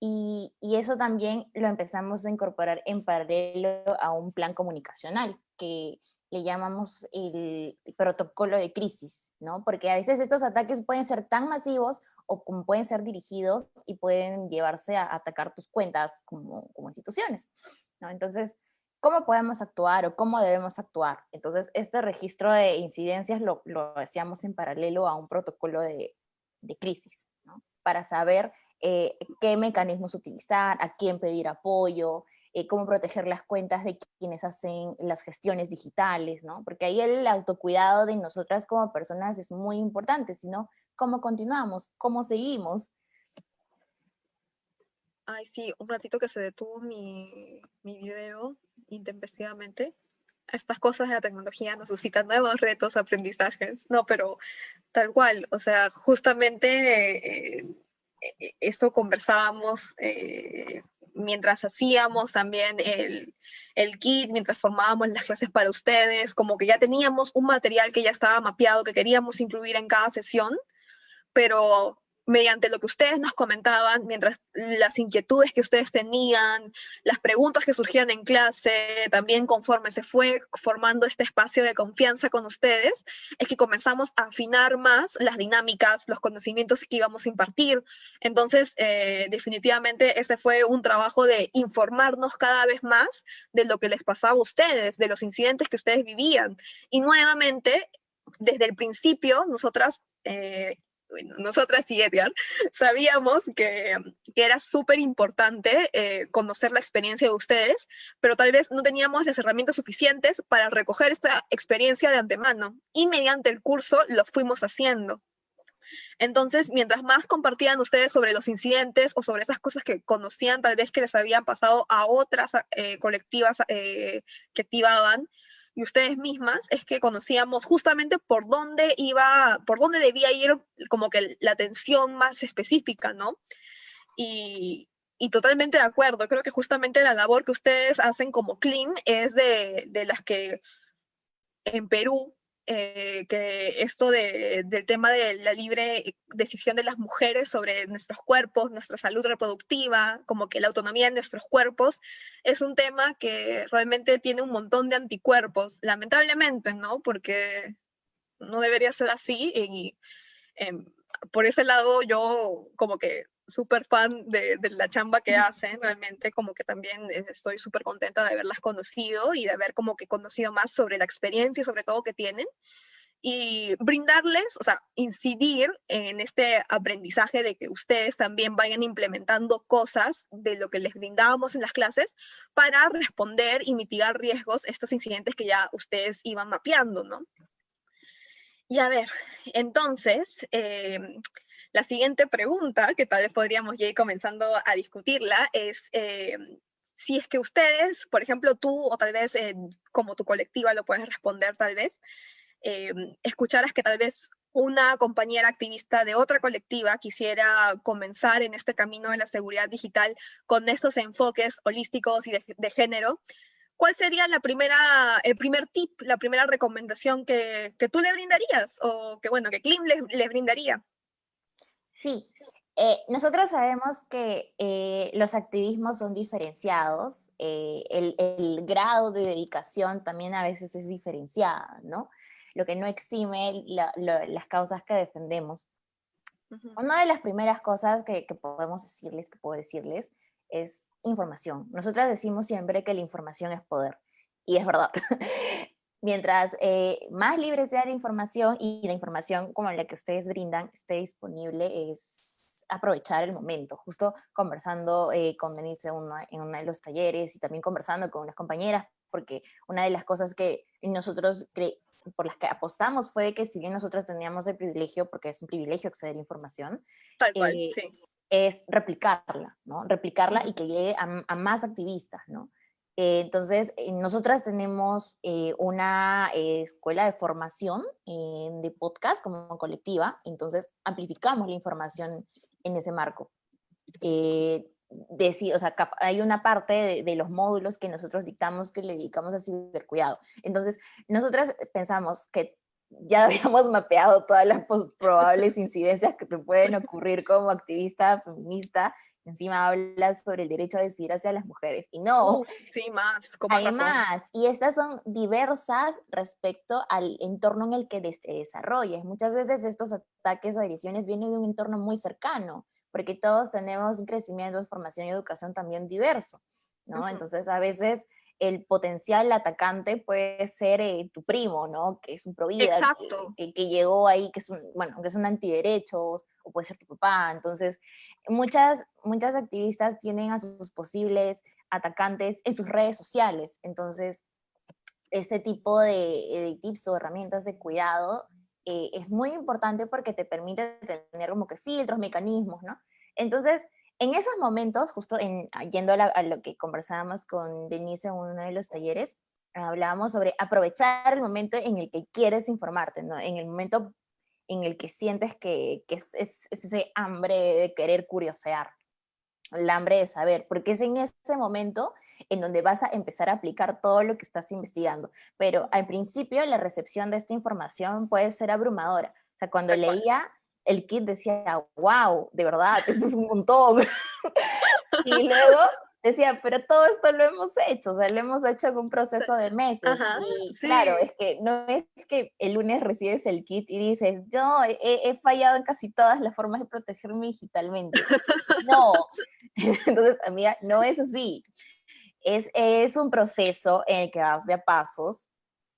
y, y, eso también lo empezamos a incorporar en paralelo a un plan comunicacional que le llamamos el protocolo de crisis, ¿no? Porque a veces estos ataques pueden ser tan masivos o pueden ser dirigidos y pueden llevarse a atacar tus cuentas como, como instituciones, ¿no? Entonces, ¿cómo podemos actuar o cómo debemos actuar? Entonces, este registro de incidencias lo, hacíamos en paralelo a un protocolo de, crisis, ¿no? Para saber eh, qué mecanismos utilizar, a quién pedir apoyo, eh, cómo proteger las cuentas de quienes hacen las gestiones digitales, ¿no? Porque ahí el autocuidado de nosotras como personas es muy importante, sino cómo continuamos, cómo seguimos. Ay, sí, un ratito que se detuvo mi video intempestivamente. Estas cosas de la tecnología nos suscitan nuevos retos, aprendizajes. No, pero tal cual, o sea, justamente eh, eh, esto conversábamos eh, mientras hacíamos también el, el, kit, mientras formábamos las clases para ustedes, como que ya teníamos un material que ya estaba mapeado, que queríamos incluir en cada sesión, pero mediante lo que ustedes nos comentaban, mientras las inquietudes que ustedes tenían, las preguntas que surgían en clase, también conforme se fue formando este espacio de confianza con ustedes, es que comenzamos a afinar más las dinámicas, los conocimientos que íbamos a impartir. Entonces, eh, definitivamente ese fue un trabajo de informarnos cada vez más de lo que les pasaba a ustedes, de los incidentes que ustedes vivían. Y nuevamente, desde el principio, nosotras eh, nosotras y Edgar, sabíamos que, que era súper importante eh, conocer la experiencia de ustedes, pero tal vez no teníamos las herramientas suficientes para recoger esta experiencia de antemano y mediante el curso lo fuimos haciendo. Entonces, mientras más compartían ustedes sobre los incidentes o sobre esas cosas que conocían, tal vez que les habían pasado a otras eh, colectivas eh, que activaban, y ustedes mismas es que conocíamos justamente por dónde iba, por dónde debía ir como que la atención más específica, ¿no? Y, y totalmente de acuerdo, creo que justamente la labor que ustedes hacen como CLIM es de, de las que en Perú eh, que esto del tema de la libre decisión de las mujeres sobre nuestros cuerpos, nuestra salud reproductiva, como que la autonomía de nuestros cuerpos, es un tema que realmente tiene un montón de anticuerpos, lamentablemente, ¿no? Porque no debería ser así y em, por ese lado yo como que súper fan de, la chamba que hacen, realmente como que también estoy súper contenta de haberlas conocido y de haber como que conocido más sobre la experiencia y sobre todo que tienen y brindarles, o sea, incidir en este aprendizaje de que ustedes también vayan implementando cosas de lo que les brindábamos en las clases para responder y mitigar riesgos, estos incidentes que ya ustedes iban mapeando, ¿no? Y a ver, entonces, eh, la siguiente pregunta, que tal vez podríamos ir comenzando a discutirla, es eh, si es que ustedes, por ejemplo, tú o tal vez eh, como tu colectiva lo puedes responder tal vez, escucharas que tal vez una compañera activista de otra colectiva quisiera comenzar en este camino de la seguridad digital con estos enfoques holísticos y de género, ¿cuál sería la primera, el primer tip, la primera recomendación que, que tú le brindarías o que, bueno, que Klim le, le brindaría? Sí, eh, nosotros sabemos que eh, los activismos son diferenciados, eh, el, el, grado de dedicación también a veces es diferenciada, ¿no? Lo que no exime las causas que defendemos. Una de las primeras cosas que, que, podemos decirles, que puedo decirles, es información. Nosotras decimos siempre que la información es poder, y es verdad. Mientras eh, más libre sea la información y la información como la que ustedes brindan esté disponible, es aprovechar el momento. Justo conversando eh, con Denise en uno, de los talleres y también conversando con unas compañeras, porque una de las cosas que nosotros por las que apostamos fue que si bien nosotros teníamos el privilegio, porque es un privilegio acceder a información, Tal cual, eh, sí es replicarla, ¿no? Replicarla y que llegue a, más activistas, ¿no? Eh, entonces, eh, nosotras tenemos eh, una escuela de formación de podcast como colectiva, entonces amplificamos la información en ese marco. Decir, o sea, hay una parte de, de, los módulos que nosotros dictamos que le dedicamos a cibercuidado. Entonces, nosotras pensamos que ya habíamos mapeado todas las probables incidencias que te pueden ocurrir como activista feminista. Encima hablas sobre el derecho a decidir hacia las mujeres. Y no. sí, más. Hay más. Y estas son diversas respecto al entorno en el que te desarrollas. Muchas veces estos ataques o agresiones vienen de un entorno muy cercano, porque todos tenemos un crecimiento, formación y educación también diverso. ¿no? Entonces, a veces el potencial atacante puede ser eh, tu primo, ¿no? Que es un provida, que, que, llegó ahí, que es un, bueno, que es un antiderechos, o puede ser tu papá. Entonces, muchas, muchas activistas tienen a sus posibles atacantes en sus redes sociales. Entonces, este tipo de, tips o herramientas de cuidado eh, es muy importante porque te permite tener como que filtros, mecanismos, ¿no? Entonces, en esos momentos, justo en, ah, yendo a, lo que conversábamos con Denise en uno de los talleres, hablábamos sobre aprovechar el momento en el que quieres informarte, ¿no? en el momento en el que sientes que, es, ese hambre de querer curiosear, el hambre de saber, porque es en ese momento en donde vas a empezar a aplicar todo lo que estás investigando. Pero al principio la recepción de esta información puede ser abrumadora. O sea, cuando leía el kit decía, wow, de verdad, esto es un montón. y luego decía, pero todo esto lo hemos hecho, o sea, lo hemos hecho en un proceso de meses. y claro, es que no es que el lunes recibes el kit y dices, no, he, fallado en casi todas las formas de protegerme digitalmente. no, entonces, amiga, no es así. Es, es un proceso en el que vas de a pasos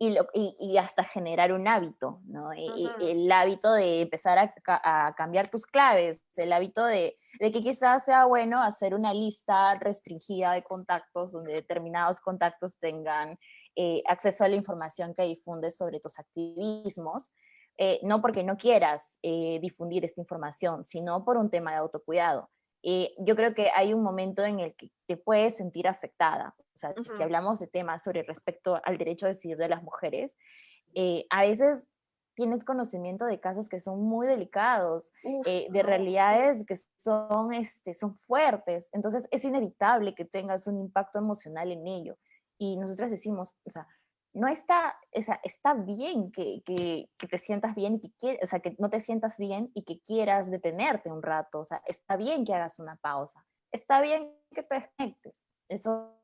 y, lo, y, hasta generar un hábito, ¿no? Y, el hábito de empezar a, cambiar tus claves, el hábito de, de, que quizás sea bueno hacer una lista restringida de contactos donde determinados contactos tengan eh, acceso a la información que difundes sobre tus activismos, eh, no porque no quieras eh, difundir esta información, sino por un tema de autocuidado. Yo creo que hay un momento en el que te puedes sentir afectada sea, si hablamos de temas sobre respecto al derecho a decidir de las mujeres, eh, a veces tienes conocimiento de casos que son muy delicados, eh, de realidades que son, este, son fuertes, entonces es inevitable que tengas un impacto emocional en ello. Y nosotras decimos, o sea, no está, o sea, está bien que, que, que te sientas bien y que quieras, o sea, que no te sientas bien y que quieras detenerte un rato, o sea, está bien que hagas una pausa, está bien que te desconectes, eso...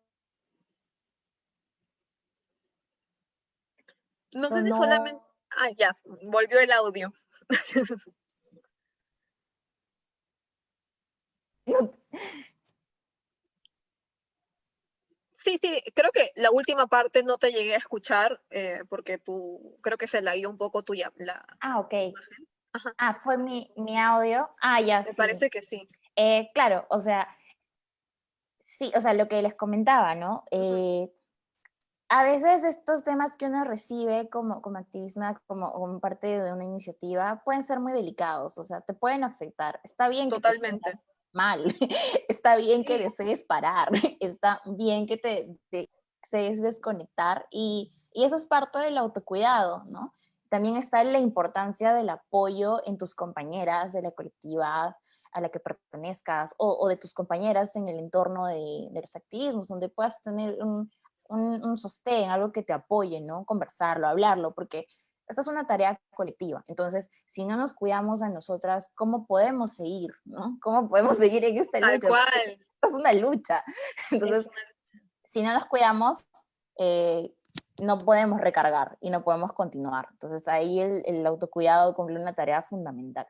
No sé si solamente... Ah, ya, volvió el audio. Sí, sí, creo que la última parte no te llegué a escuchar eh, porque tú, creo que se la dio un poco tuya. La, ah, ok. Ah, fue mi, mi, audio. Ah, ya, Me parece que sí. Eh, claro, o sea, sí, o sea, lo que les comentaba, ¿no? Eh, a veces estos temas que uno recibe como, como activista, como, como, parte de una iniciativa, pueden ser muy delicados, o sea, te pueden afectar. Está bien Totalmente. que mal, está bien que desees parar, está bien que te, desees desconectar y, y, eso es parte del autocuidado, ¿no? También está la importancia del apoyo en tus compañeras de la colectividad a la que pertenezcas o, o de tus compañeras en el entorno de, de, los activismos, donde puedas tener un, un, un sostén, algo que te apoye, ¿no? Conversarlo, hablarlo, porque esta es una tarea colectiva. Entonces, si no nos cuidamos a nosotras, ¿cómo podemos seguir? ¿no? ¿Cómo podemos seguir en esta Tal lucha? Cual. es una lucha. Entonces, si no nos cuidamos, eh, no podemos recargar y no podemos continuar. Entonces, ahí el, el autocuidado cumple una tarea fundamental.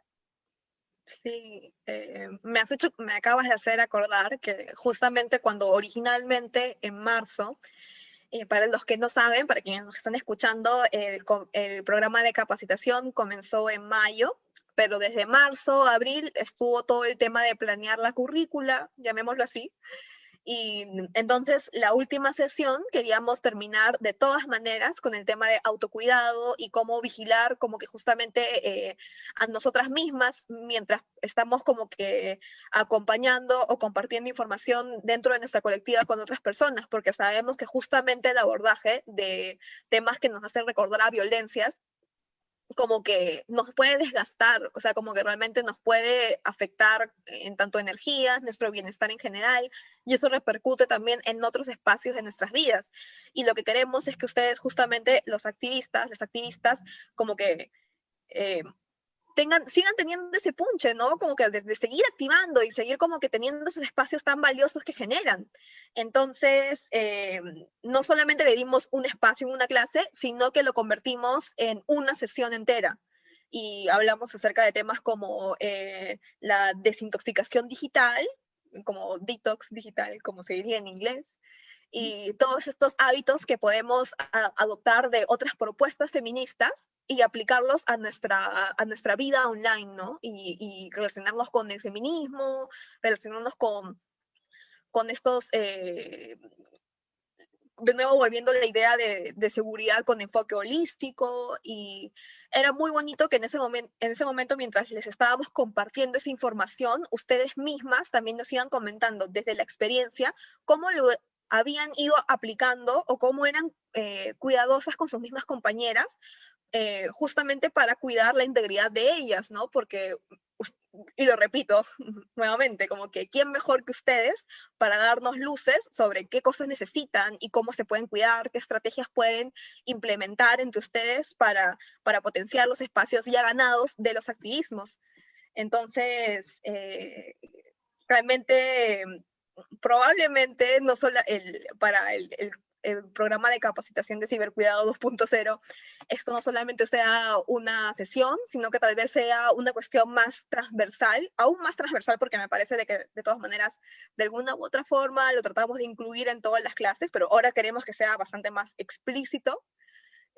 Sí, eh, me has hecho, me acabas de hacer acordar que justamente cuando originalmente en marzo eh, para los que no saben, para quienes nos están escuchando, el, el, programa de capacitación comenzó en mayo, pero desde marzo, abril, estuvo todo el tema de planear la currícula, llamémoslo así, y entonces la última sesión queríamos terminar de todas maneras con el tema de autocuidado y cómo vigilar como que justamente eh, a nosotras mismas mientras estamos como que acompañando o compartiendo información dentro de nuestra colectiva con otras personas, porque sabemos que justamente el abordaje de temas que nos hacen recordar a violencias como que nos puede desgastar, o sea, como que realmente nos puede afectar en tanto energía, nuestro bienestar en general, y eso repercute también en otros espacios de nuestras vidas. Y lo que queremos es que ustedes, justamente los activistas, las activistas, como que eh, tengan, sigan teniendo ese punche, ¿no? Como que de, de, seguir activando y seguir como que teniendo esos espacios tan valiosos que generan. Entonces, eh, no solamente le dimos un espacio en una clase, sino que lo convertimos en una sesión entera. Y hablamos acerca de temas como eh, la desintoxicación digital, como detox digital, como se diría en inglés, y todos estos hábitos que podemos a, adoptar de otras propuestas feministas y aplicarlos a nuestra, a nuestra vida online, ¿no? Y, y relacionarnos con el feminismo, relacionarnos con, con estos, eh, de nuevo volviendo a la idea de, de, seguridad con enfoque holístico y era muy bonito que en ese, momento, en ese momento mientras les estábamos compartiendo esa información, ustedes mismas también nos iban comentando desde la experiencia cómo lo habían ido aplicando o cómo eran eh, cuidadosas con sus mismas compañeras, eh, justamente para cuidar la integridad de ellas, ¿no? Porque, y lo repito nuevamente, como que quién mejor que ustedes para darnos luces sobre qué cosas necesitan y cómo se pueden cuidar, qué estrategias pueden implementar entre ustedes para, para potenciar los espacios ya ganados de los activismos. Entonces, eh, realmente probablemente no solo el, para el, el, el, programa de capacitación de cibercuidado 2.0, esto no solamente sea una sesión, sino que tal vez sea una cuestión más transversal, aún más transversal porque me parece de que de todas maneras, de alguna u otra forma, lo tratamos de incluir en todas las clases, pero ahora queremos que sea bastante más explícito.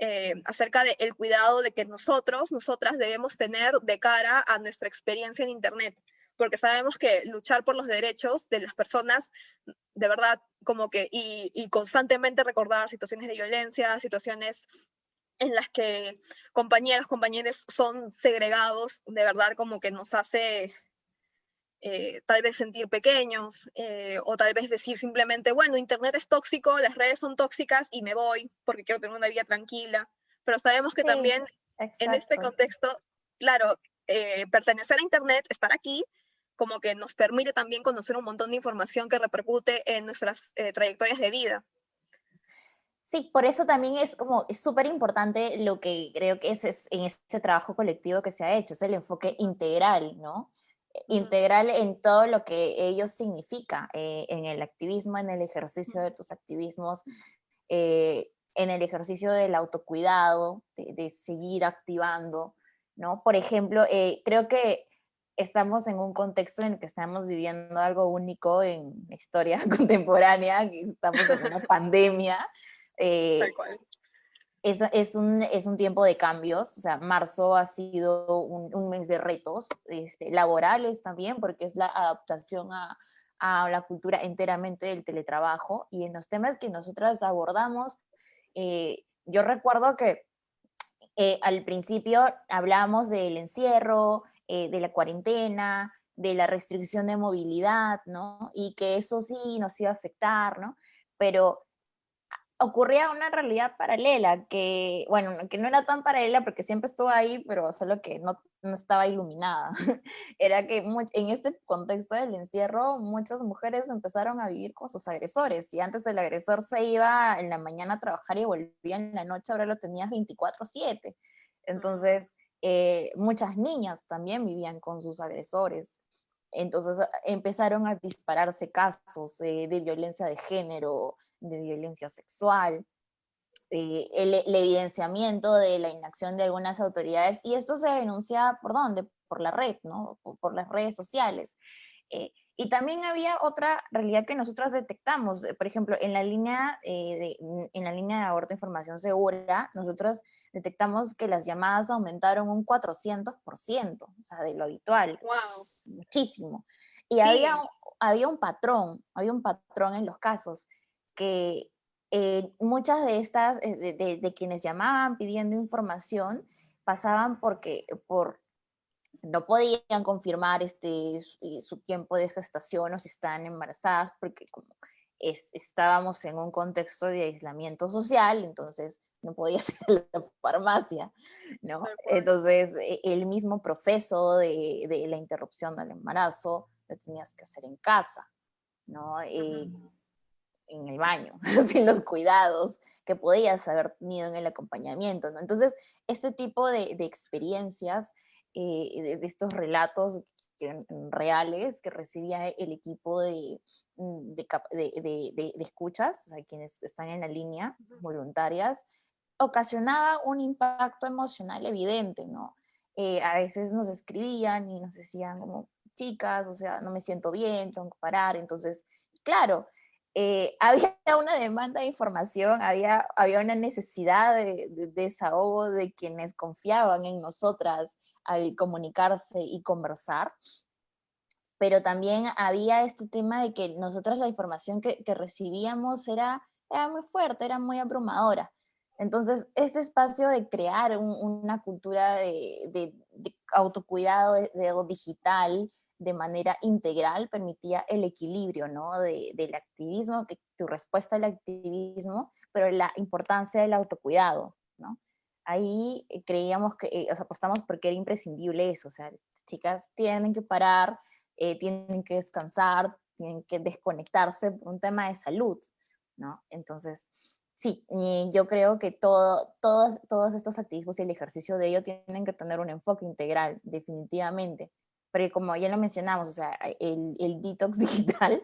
Eh, acerca del el cuidado de que nosotros, nosotras debemos tener de cara a nuestra experiencia en Internet porque sabemos que luchar por los derechos de las personas, de verdad, como que, y, y constantemente recordar situaciones de violencia, situaciones en las que compañeros, compañeros son segregados, de verdad como que nos hace eh, tal vez sentir pequeños, eh, o tal vez decir simplemente, bueno, Internet es tóxico, las redes son tóxicas y me voy porque quiero tener una vida tranquila. Pero sabemos que sí, también exacto. en este contexto, claro, eh, pertenecer a Internet, estar aquí, como que nos permite también conocer un montón de información que repercute en nuestras eh, trayectorias de vida. Sí, por eso también es como, es súper importante lo que creo que es, es, en este trabajo colectivo que se ha hecho, es el enfoque integral, ¿no? Integral en todo lo que ello significa, eh, en el activismo, en el ejercicio de tus activismos, eh, en el ejercicio del autocuidado, de, seguir activando, ¿no? Por ejemplo, eh, creo que estamos en un contexto en el que estamos viviendo algo único en la historia contemporánea, que estamos en una pandemia, eh, es, es, un, es, un, tiempo de cambios, o sea, marzo ha sido un, un mes de retos este, laborales también, porque es la adaptación a, a, la cultura enteramente del teletrabajo y en los temas que nosotras abordamos, eh, yo recuerdo que eh, al principio hablábamos del encierro, eh, de la cuarentena, de la restricción de movilidad, ¿no? Y que eso sí nos iba a afectar, ¿no? Pero ocurría una realidad paralela, que, bueno, que no era tan paralela porque siempre estuvo ahí, pero solo que no, no estaba iluminada. era que en este contexto del encierro, muchas mujeres empezaron a vivir con sus agresores, y antes el agresor se iba en la mañana a trabajar y volvía en la noche, ahora lo tenías 24/7. Entonces, eh, muchas niñas también vivían con sus agresores. Entonces empezaron a dispararse casos de violencia de género, de violencia sexual, eh, el, evidenciamiento de la inacción de algunas autoridades, y esto se denuncia por dónde? Por la red, ¿no? Por, las redes sociales. Eh, y también había otra realidad que nosotros detectamos, eh, por ejemplo, en la línea, de, en la línea de aborto información segura, nosotros detectamos que las llamadas aumentaron un 400%, o sea, de lo habitual. Wow. Muchísimo. Y había, había un patrón, había un patrón en los casos que eh, muchas de estas, eh, de, quienes llamaban pidiendo información, pasaban porque por, no podían confirmar este, su tiempo de gestación o si estaban embarazadas, porque como estábamos en un contexto de aislamiento social, entonces no podía ir a la farmacia, ¿no? Entonces, e, el mismo proceso de, de, la interrupción del embarazo lo tenías que hacer en casa, ¿no? Eh, en el baño, sin los cuidados que podías haber tenido en el acompañamiento, ¿no? Entonces, este tipo de, experiencias, eh, de, estos relatos reales que recibía el equipo de, mm, de, escuchas, o sea, quienes están en la línea, voluntarias, ocasionaba un impacto emocional evidente, ¿no? Eh, a veces nos escribían y nos decían como, chicas, o sea, no me siento bien, tengo que parar, entonces, claro, eh, había una demanda de información, había, había una necesidad de, desahogo de quienes confiaban en nosotras al comunicarse y conversar, pero también había este tema de que nosotras la información que, recibíamos era, era muy fuerte, era muy abrumadora. Entonces, este espacio de crear una cultura de, autocuidado de, digital, de manera integral permitía el equilibrio, ¿no? De, del activismo, que, tu respuesta al activismo, pero la importancia del autocuidado, ¿no? Ahí eh, creíamos que, eh, o sea, apostamos porque era imprescindible eso, o sea, chicas tienen que parar, eh, tienen que descansar, tienen que desconectarse por un tema de salud, ¿no? Entonces, sí, yo creo que todo, todos, todos estos activismos y el ejercicio de ello tienen que tener un enfoque integral, definitivamente porque como ya lo mencionamos, o sea, el, el detox digital,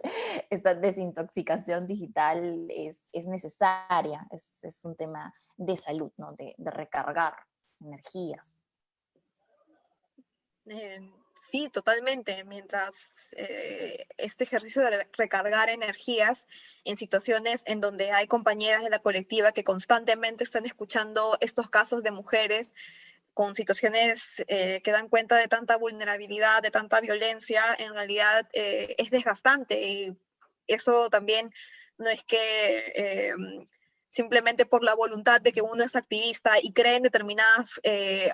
esta desintoxicación digital es, es necesaria, es, es, un tema de salud, ¿no? De, de recargar energías. Eh, sí, totalmente. Mientras eh, este ejercicio de recargar energías en situaciones en donde hay compañeras de la colectiva que constantemente están escuchando estos casos de mujeres con situaciones eh, que dan cuenta de tanta vulnerabilidad, de tanta violencia, en realidad eh, es desgastante y eso también no es que eh, simplemente por la voluntad de que uno es activista y cree en determinadas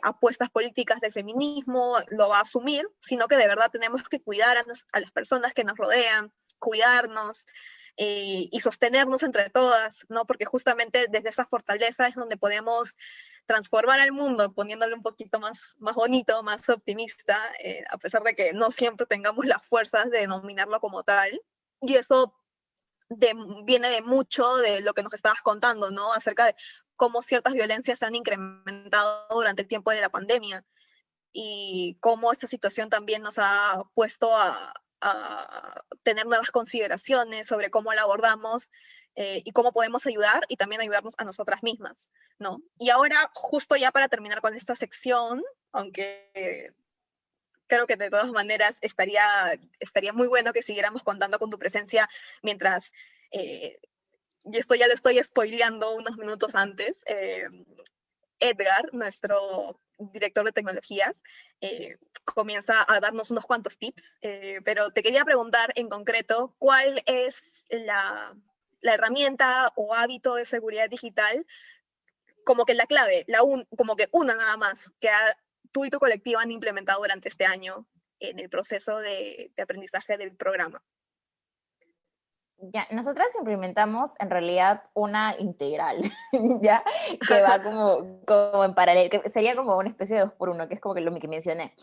apuestas políticas del feminismo lo va a asumir, sino que de verdad tenemos que cuidar a, a las personas que nos rodean, cuidarnos, y sostenernos entre todas, ¿no? Porque justamente desde esa fortaleza es donde podemos transformar al mundo poniéndole un poquito más, más bonito, más optimista, eh, a pesar de que no siempre tengamos las fuerzas de denominarlo como tal. Y eso viene de mucho de lo que nos estabas contando, ¿no? Acerca de cómo ciertas violencias se han incrementado durante el tiempo de la pandemia y cómo esta situación también nos ha puesto a, tener nuevas consideraciones sobre cómo la abordamos eh, y cómo podemos ayudar y también ayudarnos a nosotras mismas, ¿no? Y ahora, justo ya para terminar con esta sección, aunque creo que de todas maneras estaría, estaría muy bueno que siguiéramos contando con tu presencia mientras, eh, y esto ya lo estoy spoileando unos minutos antes, eh, Edgar, nuestro director de tecnologías, eh, comienza a darnos unos cuantos tips, pero te quería preguntar en concreto, ¿cuál es la, la, herramienta o hábito de seguridad digital como que la clave, la un, como que una nada más, que ha tú y tu colectivo han implementado durante este año en el proceso de, aprendizaje del programa? Ya, nosotras implementamos en realidad una integral, ¿ya? Que va como, como en paralelo, que sería como una especie de dos por uno, que es como que lo que mencioné.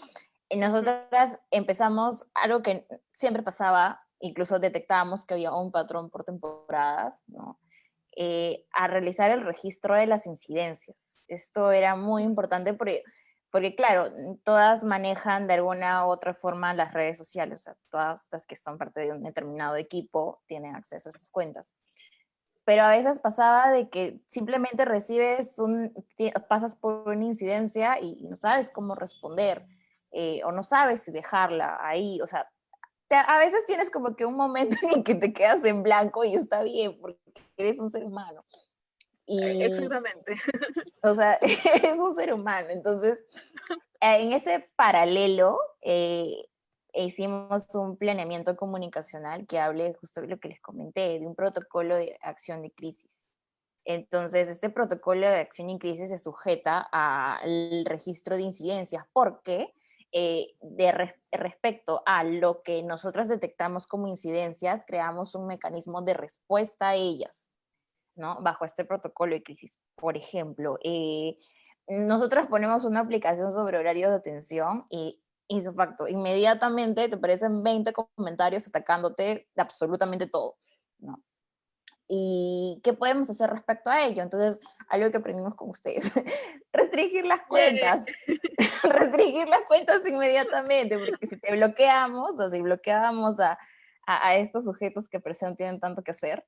Y nosotras empezamos algo que siempre pasaba, incluso detectábamos que había un patrón por temporadas, ¿no? Eh, a realizar el registro de las incidencias. Esto era muy importante porque porque claro, todas manejan de alguna u otra forma las redes sociales, o sea, todas las que son parte de un determinado equipo tienen acceso a esas cuentas. Pero a veces pasaba de que simplemente recibes un, pasas por una incidencia y, no sabes cómo responder, eh, o no sabes si dejarla ahí, o sea, a veces tienes como que un momento en que te quedas en blanco y está bien, porque eres un ser humano. Y, Exactamente. O sea, es un ser humano. Entonces, en ese paralelo, eh, hicimos un planeamiento comunicacional que hable justo de lo que les comenté, de un protocolo de acción de crisis. Entonces, este protocolo de acción y crisis se sujeta al registro de incidencias porque eh, de respecto a lo que nosotros detectamos como incidencias, creamos un mecanismo de respuesta a ellas. ¿no? Bajo este protocolo de crisis. Por ejemplo, eh, nosotros ponemos una aplicación sobre horarios de atención y hizo facto, inmediatamente te aparecen 20 comentarios atacándote de absolutamente todo, ¿no? ¿Y qué podemos hacer respecto a ello? Entonces, algo que aprendimos con ustedes, restringir las cuentas, restringir las cuentas inmediatamente, porque si te bloqueamos, o si bloqueamos a, a, a estos sujetos que presión tienen tanto que hacer,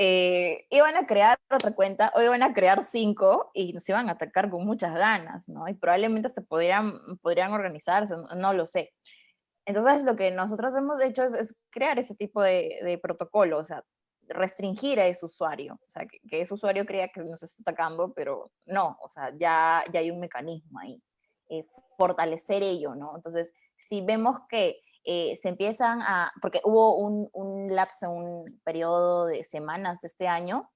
eh, iban a crear otra cuenta o iban a crear cinco y nos iban a atacar con muchas ganas, ¿no? Y probablemente hasta podrían, podrían organizarse, no, lo sé. Entonces lo que nosotros hemos hecho es, crear ese tipo de, de, protocolo, o sea, restringir a ese usuario, o sea, que, ese usuario crea que nos está atacando, pero no, o sea, ya, ya hay un mecanismo ahí. Eh, fortalecer ello, ¿no? Entonces, si vemos que eh, se empiezan a, porque hubo un, un lapso, un periodo de semanas este año,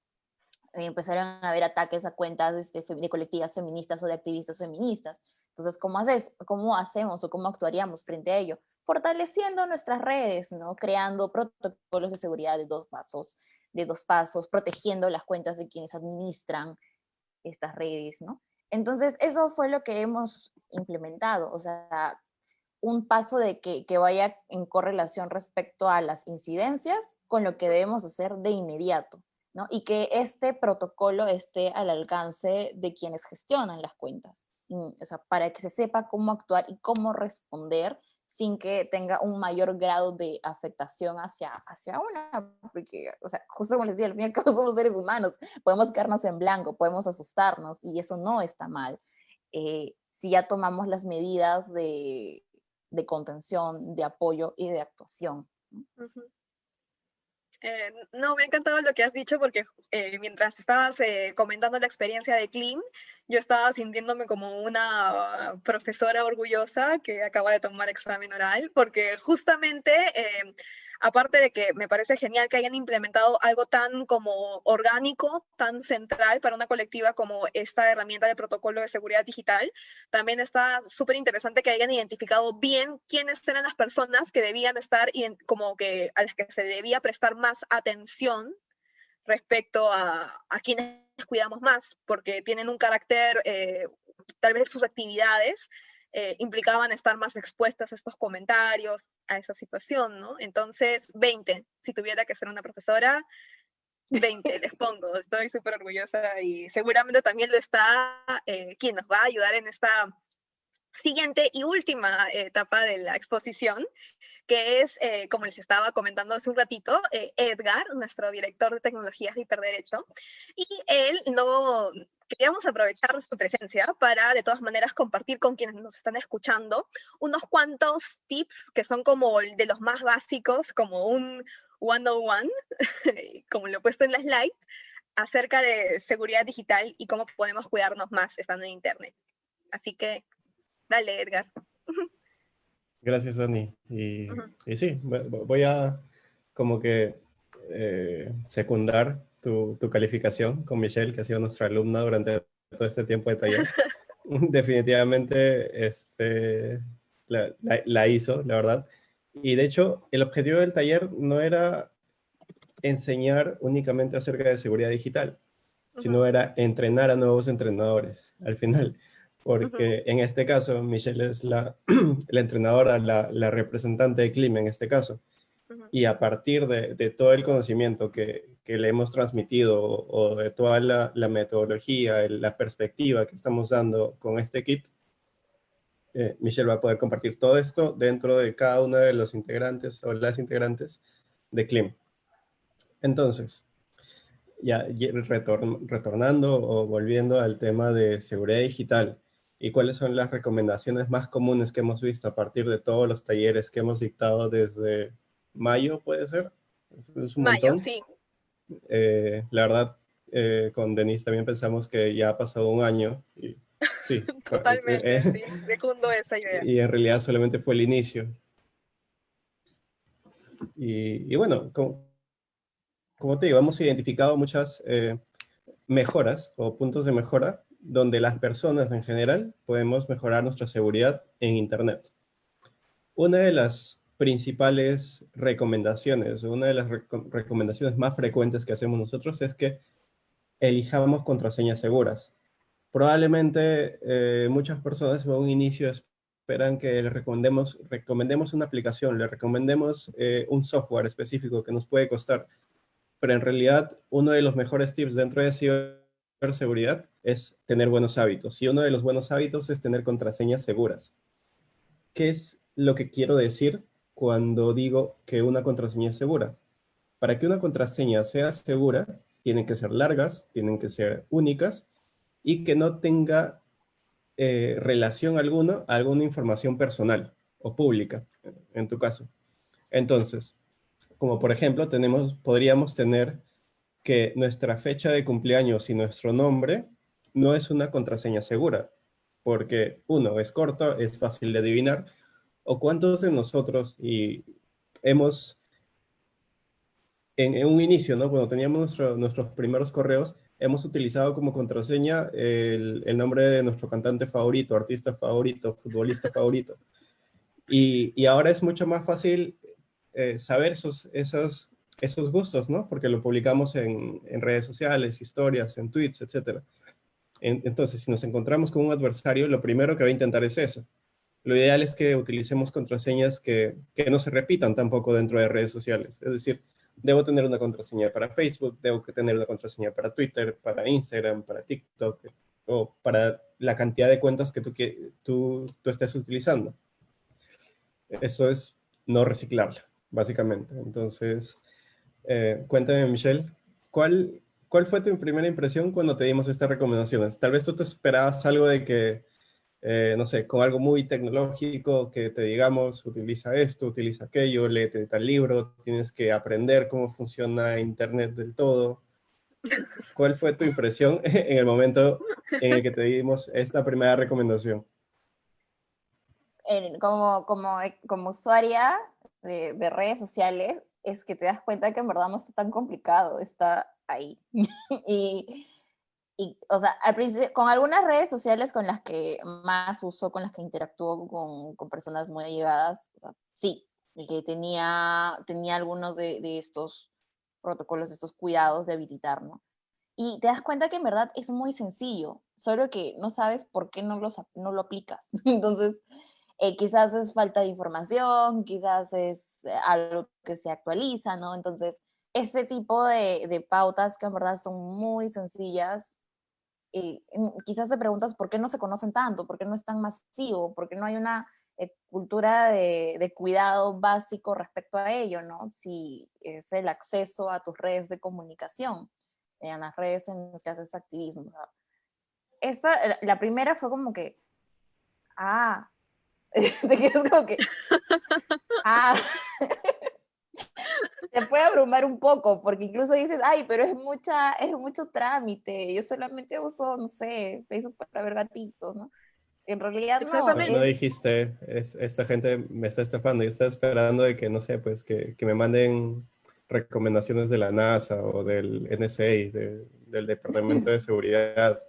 eh, empezaron a haber ataques a cuentas este, de colectivas feministas o de activistas feministas. Entonces, ¿cómo, haces, ¿cómo hacemos o cómo actuaríamos frente a ello? Fortaleciendo nuestras redes, ¿no? Creando protocolos de seguridad de dos pasos, de dos pasos, protegiendo las cuentas de quienes administran estas redes, ¿no? Entonces, eso fue lo que hemos implementado, o sea, un paso de que, vaya en correlación respecto a las incidencias con lo que debemos hacer de inmediato, ¿no? Y que este protocolo esté al alcance de quienes gestionan las cuentas, o sea, para que se sepa cómo actuar y cómo responder sin que tenga un mayor grado de afectación hacia, hacia una, porque, o sea, justo como les decía, al fin y al cabo somos seres humanos, podemos quedarnos en blanco, podemos asustarnos y eso no está mal. Eh, si ya tomamos las medidas de, de contención, de apoyo y de actuación. Eh, no, me ha encantado lo que has dicho porque eh, mientras estabas eh, comentando la experiencia de Klim, yo estaba sintiéndome como una profesora orgullosa que acaba de tomar examen oral, porque justamente aparte de que me parece genial que hayan implementado algo tan como orgánico, tan central para una colectiva como esta herramienta de protocolo de seguridad digital, también está súper interesante que hayan identificado bien quiénes eran las personas que debían estar y como que a las que se debía prestar más atención respecto a, a quienes cuidamos más, porque tienen un carácter, eh, tal vez sus actividades eh, implicaban estar más expuestas a estos comentarios, a esa situación, ¿no? Entonces, 20. Si tuviera que ser una profesora, 20 les pongo. Estoy súper orgullosa y seguramente también lo está eh, quien nos va a ayudar en esta siguiente y última etapa de la exposición, que es, eh, como les estaba comentando hace un ratito, eh, Edgar, nuestro director de tecnologías de hiperderecho, y él no, queríamos aprovechar su presencia para de todas maneras compartir con quienes nos están escuchando unos cuantos tips que son como de los más básicos, como un 101, como lo he puesto en la slide, acerca de seguridad digital y cómo podemos cuidarnos más estando en Internet. Así que Dale, Edgar. Gracias, Dani. Y, sí, voy a como que eh, secundar tu, calificación con Michelle, que ha sido nuestra alumna durante todo este tiempo de taller. Definitivamente este, la, hizo, la verdad. Y de hecho, el objetivo del taller no era enseñar únicamente acerca de seguridad digital, sino era entrenar a nuevos entrenadores al final porque en este caso Michelle es la, la entrenadora, la, la, representante de clima en este caso. Y a partir de, de, todo el conocimiento que, que, le hemos transmitido o, de toda la, la, metodología, la perspectiva que estamos dando con este kit, eh, Michelle va a poder compartir todo esto dentro de cada uno de los integrantes o las integrantes de CLIM. Entonces, ya retornando o volviendo al tema de seguridad digital, y cuáles son las recomendaciones más comunes que hemos visto a partir de todos los talleres que hemos dictado desde mayo, ¿puede ser? mayo, sí. Eh, la verdad, eh, con Denise también pensamos que ya ha pasado un año. Y, sí, Totalmente, eh, sí, secundo esa idea. Y en realidad solamente fue el inicio. Y, y bueno, como, como, te digo, hemos identificado muchas mejoras o puntos de mejora donde las personas en general podemos mejorar nuestra seguridad en Internet. Una de las principales recomendaciones, una de las recomendaciones más frecuentes que hacemos nosotros es que elijamos contraseñas seguras. Probablemente eh, muchas personas en un inicio esperan que le recomendemos, recomendemos una aplicación, le recomendemos eh, un software específico que nos puede costar, pero en realidad uno de los mejores tips dentro de seguridad es tener buenos hábitos. Y uno de los buenos hábitos es tener contraseñas seguras. ¿Qué es lo que quiero decir cuando digo que una contraseña es segura? Para que una contraseña sea segura, tienen que ser largas, tienen que ser únicas y que no tenga eh, relación alguna a alguna información personal o pública, en tu caso. Entonces, como por ejemplo, tenemos, podríamos tener que nuestra fecha de cumpleaños y nuestro nombre no es una contraseña segura, porque uno, es corto, es fácil de adivinar, o cuántos de nosotros y hemos, en, un inicio, ¿no? cuando teníamos nuestros primeros correos, hemos utilizado como contraseña el, nombre de nuestro cantante favorito, artista favorito, futbolista favorito. Y, ahora es mucho más fácil eh, saber esos, esos esos gustos, ¿no? Porque lo publicamos en, redes sociales, historias, en tweets, etc. entonces, si nos encontramos con un adversario, lo primero que va a intentar es eso. Lo ideal es que utilicemos contraseñas que, no se repitan tampoco dentro de redes sociales. Es decir, debo tener una contraseña para Facebook, debo tener una contraseña para Twitter, para Instagram, para TikTok, o para la cantidad de cuentas que tú, que tú, tú estés utilizando. Eso es no reciclarla, básicamente. Entonces, eh, cuéntame, Michelle, ¿cuál, ¿cuál fue tu primera impresión cuando te dimos estas recomendaciones? Tal vez tú te esperabas algo de que, eh, no sé, con algo muy tecnológico, que te digamos, utiliza esto, utiliza aquello, léete tal libro, tienes que aprender cómo funciona Internet del todo. ¿Cuál fue tu impresión en el momento en el que te dimos esta primera recomendación? como, como, como usuaria de, de redes sociales, es que te das cuenta que en verdad no está tan complicado, está ahí. y, y, o sea, al con algunas redes sociales con las que más uso, con las que interactúo con, con personas muy allegadas, sí, que tenía, tenía algunos de, de, estos protocolos, estos cuidados de habilitar, ¿no? Y te das cuenta que en verdad es muy sencillo, solo que no sabes por qué no, no lo aplicas. Entonces, eh, quizás es falta de información, quizás es eh, algo que se actualiza, ¿no? Entonces, este tipo de, de pautas que en verdad son muy sencillas, eh, quizás te preguntas por qué no se conocen tanto, por qué no es tan masivo, por qué no hay una cultura de, de, cuidado básico respecto a ello, ¿no? Si es el acceso a tus redes de comunicación, en las redes en las que haces activismo. esta, la primera fue como que, ah, te quedas como que, ah, te puede abrumar un poco, porque incluso dices, ay, pero es mucha, es mucho trámite, yo solamente uso, no sé, Facebook para ver gatitos, ¿no? En realidad no. No dijiste, es, esta gente me está estafando, yo estaba esperando de que, no sé, pues que, que me manden recomendaciones de la NASA o del NSA, del Departamento de Seguridad,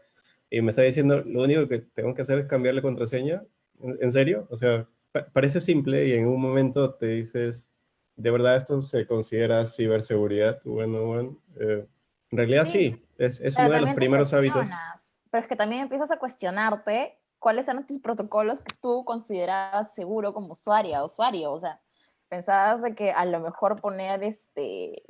y me está diciendo, lo único que tengo que hacer es cambiar la contraseña, ¿en, serio? O sea, parece simple y en un momento te dices, ¿de verdad esto se considera ciberseguridad? Bueno, bueno, eh, en realidad sí, es, es uno de los primeros hábitos. Pero es que también empiezas a cuestionarte cuáles eran tus protocolos que tú considerabas seguro como usuaria, usuario, o sea, pensabas de que a lo mejor poner este,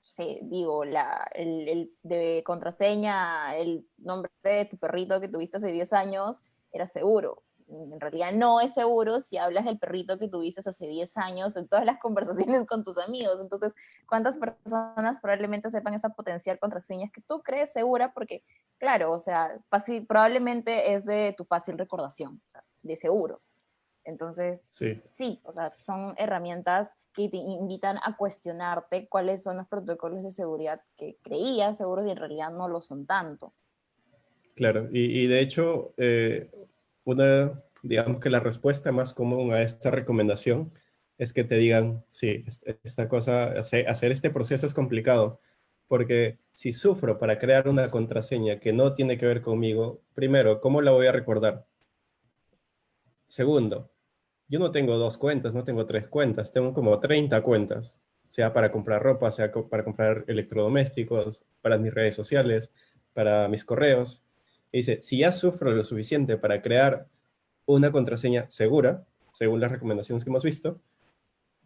sí, digo, la, el, el, de contraseña, el nombre de tu perrito que tuviste hace 10 años, era seguro en realidad no es seguro si hablas del perrito que tuviste hace 10 años en todas las conversaciones con tus amigos. Entonces, ¿cuántas personas probablemente sepan esa potencial contraseña que tú crees segura? Porque, claro, o sea, fácil, probablemente es de tu fácil recordación, de seguro. Entonces, sí. sí. o sea, son herramientas que te invitan a cuestionarte cuáles son los protocolos de seguridad que creías seguros y en realidad no lo son tanto. Claro, y, y de hecho, eh, una, digamos que la respuesta más común a esta recomendación es que te digan, sí, esta cosa, hacer este proceso es complicado, porque si sufro para crear una contraseña que no tiene que ver conmigo, primero, ¿cómo la voy a recordar? Segundo, yo no tengo dos cuentas, no tengo tres cuentas, tengo como 30 cuentas, sea para comprar ropa, sea para comprar electrodomésticos, para mis redes sociales, para mis correos dice, si ya sufro lo suficiente para crear una contraseña segura, según las recomendaciones que hemos visto,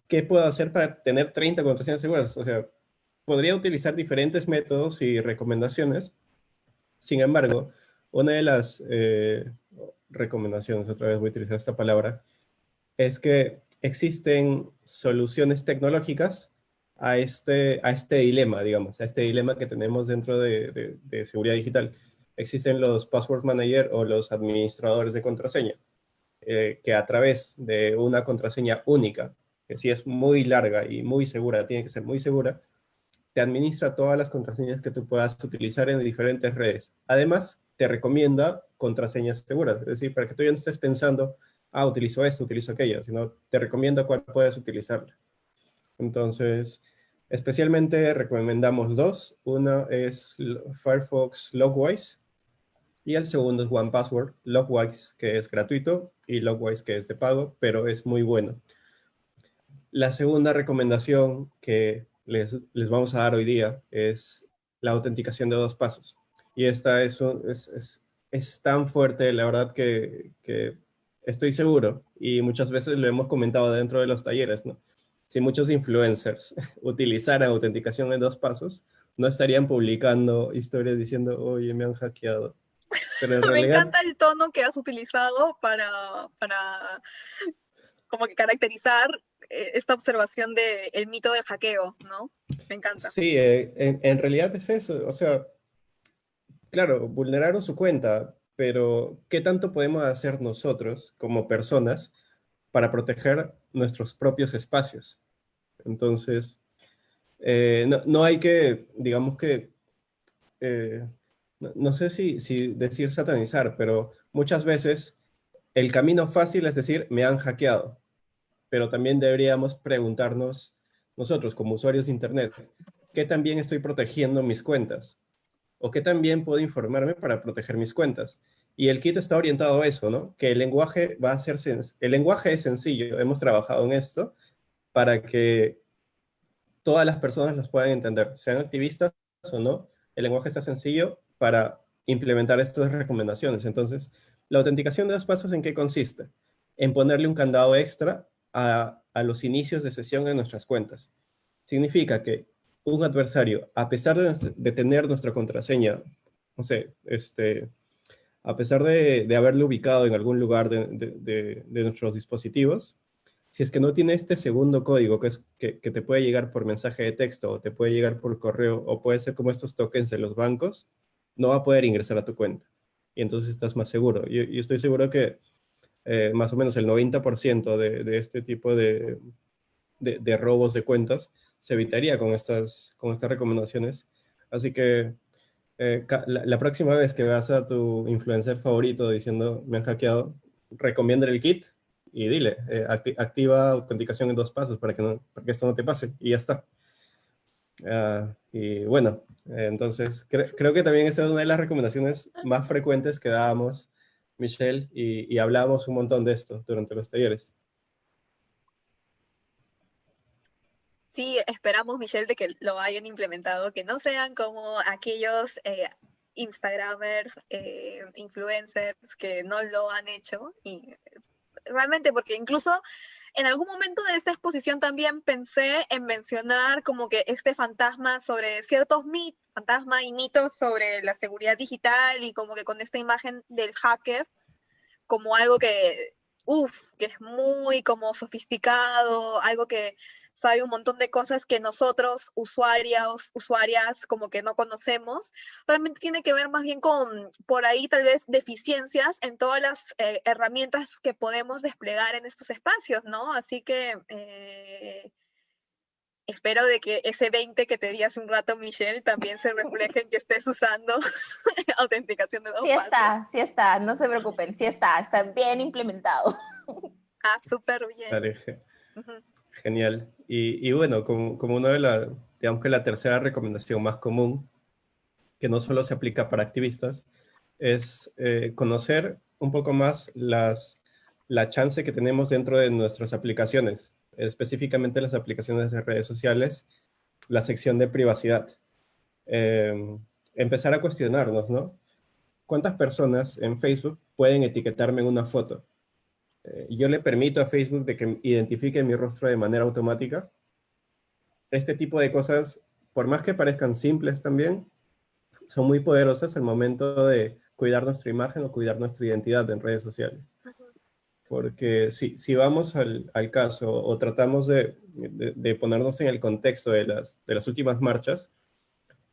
¿qué puedo hacer para tener 30 contraseñas seguras? O sea, podría utilizar diferentes métodos y recomendaciones. Sin embargo, una de las eh, recomendaciones, otra vez voy a utilizar esta palabra, es que existen soluciones tecnológicas a este, a este dilema, digamos, a este dilema que tenemos dentro de seguridad digital existen los password manager o los administradores de contraseña, eh, que a través de una contraseña única, que si es muy larga y muy segura, tiene que ser muy segura, te administra todas las contraseñas que tú puedas utilizar en diferentes redes. Además, te recomienda contraseñas seguras, es decir, para que tú ya no estés pensando, ah, utilizo esto, utilizo aquello, sino te recomienda cuál puedes utilizar. Entonces, especialmente recomendamos dos. Una es Firefox Logwise, y el segundo es One Password, Logwise, que es gratuito, y Logwise, que es de pago, pero es muy bueno. La segunda recomendación que les, les vamos a dar hoy día es la autenticación de dos pasos. Y esta es, es, es, tan fuerte, la verdad, que, que, estoy seguro, y muchas veces lo hemos comentado dentro de los talleres, ¿no? Si muchos influencers utilizaran autenticación en dos pasos, no estarían publicando historias diciendo, oye, me han hackeado Me encanta el tono que has utilizado para, para como que caracterizar eh, esta observación del el mito del hackeo, ¿no? Me encanta. Sí, eh, en, en, realidad es eso. O sea, claro, vulneraron su cuenta, pero ¿qué tanto podemos hacer nosotros como personas para proteger nuestros propios espacios? Entonces, eh, no, no, hay que, digamos que, no, sé si, si decir satanizar, pero muchas veces el camino fácil es decir, me han hackeado. Pero también deberíamos preguntarnos nosotros como usuarios de Internet, ¿qué también estoy protegiendo mis cuentas? ¿O qué también puedo informarme para proteger mis cuentas? Y el kit está orientado a eso, ¿no? Que el lenguaje va a ser, el lenguaje es sencillo, hemos trabajado en esto para que todas las personas los puedan entender, sean activistas o no, el lenguaje está sencillo para implementar estas recomendaciones. Entonces, la autenticación de dos pasos, ¿en qué consiste? En ponerle un candado extra a, los inicios de sesión en nuestras cuentas. Significa que un adversario, a pesar de, tener nuestra contraseña, no sé, este, a pesar de, haberle ubicado en algún lugar de, nuestros dispositivos, si es que no tiene este segundo código que, que, te puede llegar por mensaje de texto o te puede llegar por correo o puede ser como estos tokens de los bancos, no va a poder ingresar a tu cuenta. Y entonces estás más seguro. Yo, estoy seguro que eh, más o menos el 90% de, este tipo de, robos de cuentas se evitaría con estas, recomendaciones. Así que eh, la, próxima vez que veas a tu influencer favorito diciendo me han hackeado, recomienda el kit y dile, eh, activa autenticación en dos pasos para que, no, para que esto no te pase y ya está. Ah, y bueno, entonces creo que también esta es una de las recomendaciones más frecuentes que dábamos, Michelle, y, y hablábamos un montón de esto durante los talleres. sí esperamos, Michelle, de que lo hayan implementado, que no sean como aquellos eh, Instagramers, eh, influencers que no lo han hecho. Y realmente, porque incluso en algún momento de esta exposición también pensé en mencionar como que este fantasma sobre ciertos mitos, fantasma y mitos sobre la seguridad digital y como que con esta imagen del hacker como algo que, uff, que es muy como sofisticado, algo que sabe un montón de cosas que nosotros, usuarios, usuarias, como que no conocemos. Realmente tiene que ver más bien con, por ahí tal vez, deficiencias en todas las eh, herramientas que podemos desplegar en estos espacios, ¿no? Así que... Eh, espero de que ese 20 que te di hace un rato, Michelle, también se refleje en que estés usando autenticación de dos Sí está, sí está, no se preocupen, sí está, está bien implementado. Ah, súper bien. Genial. Y, bueno, como, como una de las, digamos que la tercera recomendación más común, que no solo se aplica para activistas, es eh, conocer un poco más las, la chance que tenemos dentro de nuestras aplicaciones, específicamente las aplicaciones de redes sociales, la sección de privacidad. Em, empezar a cuestionarnos, ¿no? ¿Cuántas personas en Facebook pueden etiquetarme en una foto? Eh, yo le permito a Facebook de que identifique mi rostro de manera automática. Este tipo de cosas, por más que parezcan simples también, son muy poderosas al momento de cuidar nuestra imagen o cuidar nuestra identidad en redes sociales. Porque si, si vamos al, al caso o tratamos de, de, ponernos en el contexto de las, de las últimas marchas,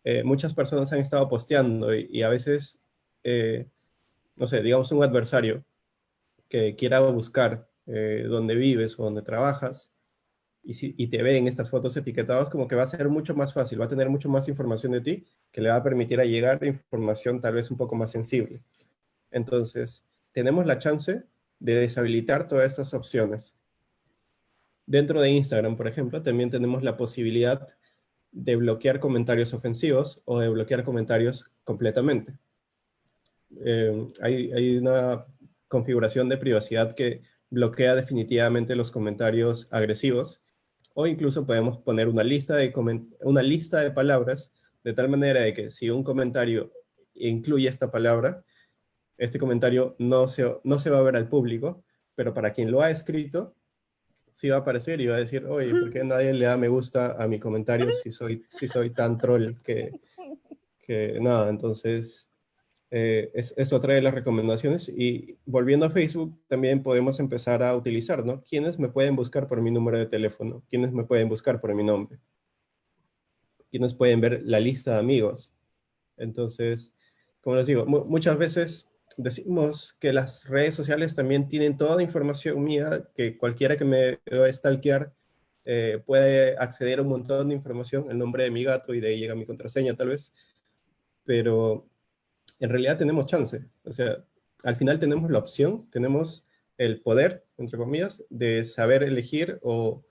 eh, muchas personas han estado posteando y, a veces, eh, no sé, digamos un adversario que quiera buscar eh, dónde vives o dónde trabajas, y, si, y te ve en estas fotos etiquetadas, como que va a ser mucho más fácil, va a tener mucho más información de ti, que le va a permitir a llegar información tal vez un poco más sensible. Entonces, tenemos la chance de deshabilitar todas estas opciones. Dentro de Instagram, por ejemplo, también tenemos la posibilidad de bloquear comentarios ofensivos o de bloquear comentarios completamente. Eh, hay, una configuración de privacidad que bloquea definitivamente los comentarios agresivos, o incluso podemos poner una lista de, una lista de palabras de tal manera de que si un comentario incluye esta palabra, este comentario no se, no se va a ver al público, pero para quien lo ha escrito, sí va a aparecer y va a decir, oye, ¿por qué nadie le da me gusta a mi comentario si soy, si soy tan troll que, que nada? Entonces, eh, es, otra de las recomendaciones. Y volviendo a Facebook, también podemos empezar a utilizar, ¿no? ¿Quiénes me pueden buscar por mi número de teléfono? ¿Quiénes me pueden buscar por mi nombre? ¿Quiénes pueden ver la lista de amigos? Entonces, como les digo, muchas veces decimos que las redes sociales también tienen toda la información mía, que cualquiera que me a stalkear eh, puede acceder a un montón de información, el nombre de mi gato y de ahí llega mi contraseña tal vez, pero en realidad tenemos chance. O sea, al final tenemos la opción, tenemos el poder, entre comillas, de saber elegir o,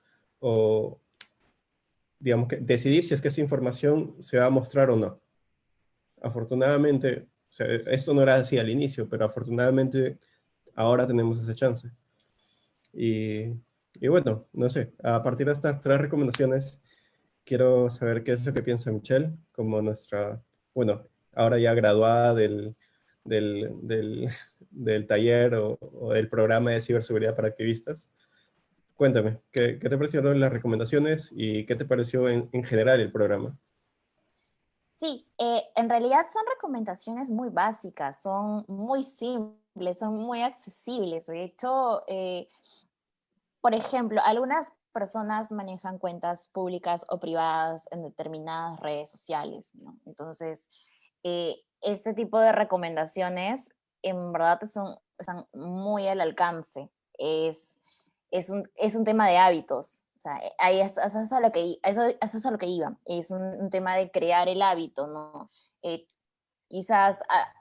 digamos que decidir si es que esa información se va a mostrar o no. Afortunadamente, o sea, esto no era así al inicio, pero afortunadamente ahora tenemos esa chance. Y, y, bueno, no sé, a partir de estas tres recomendaciones, quiero saber qué es lo que piensa Michelle como nuestra bueno, ahora ya graduada del, del, taller o, del programa de ciberseguridad para activistas. Cuéntame, ¿qué, te parecieron las recomendaciones y qué te pareció en, general el programa? Sí, eh, en realidad son recomendaciones muy básicas, son muy simples, son muy accesibles. De hecho, eh, por ejemplo, algunas personas manejan cuentas públicas o privadas en determinadas redes sociales, ¿no? Entonces, eh, este tipo de recomendaciones en verdad son, están muy al alcance. Es, es, un, es un tema de hábitos. O sea, ahí eso, es a lo que, eso, eso es a lo que iba. Es un, tema de crear el hábito, ¿no? Eh, quizás, ah,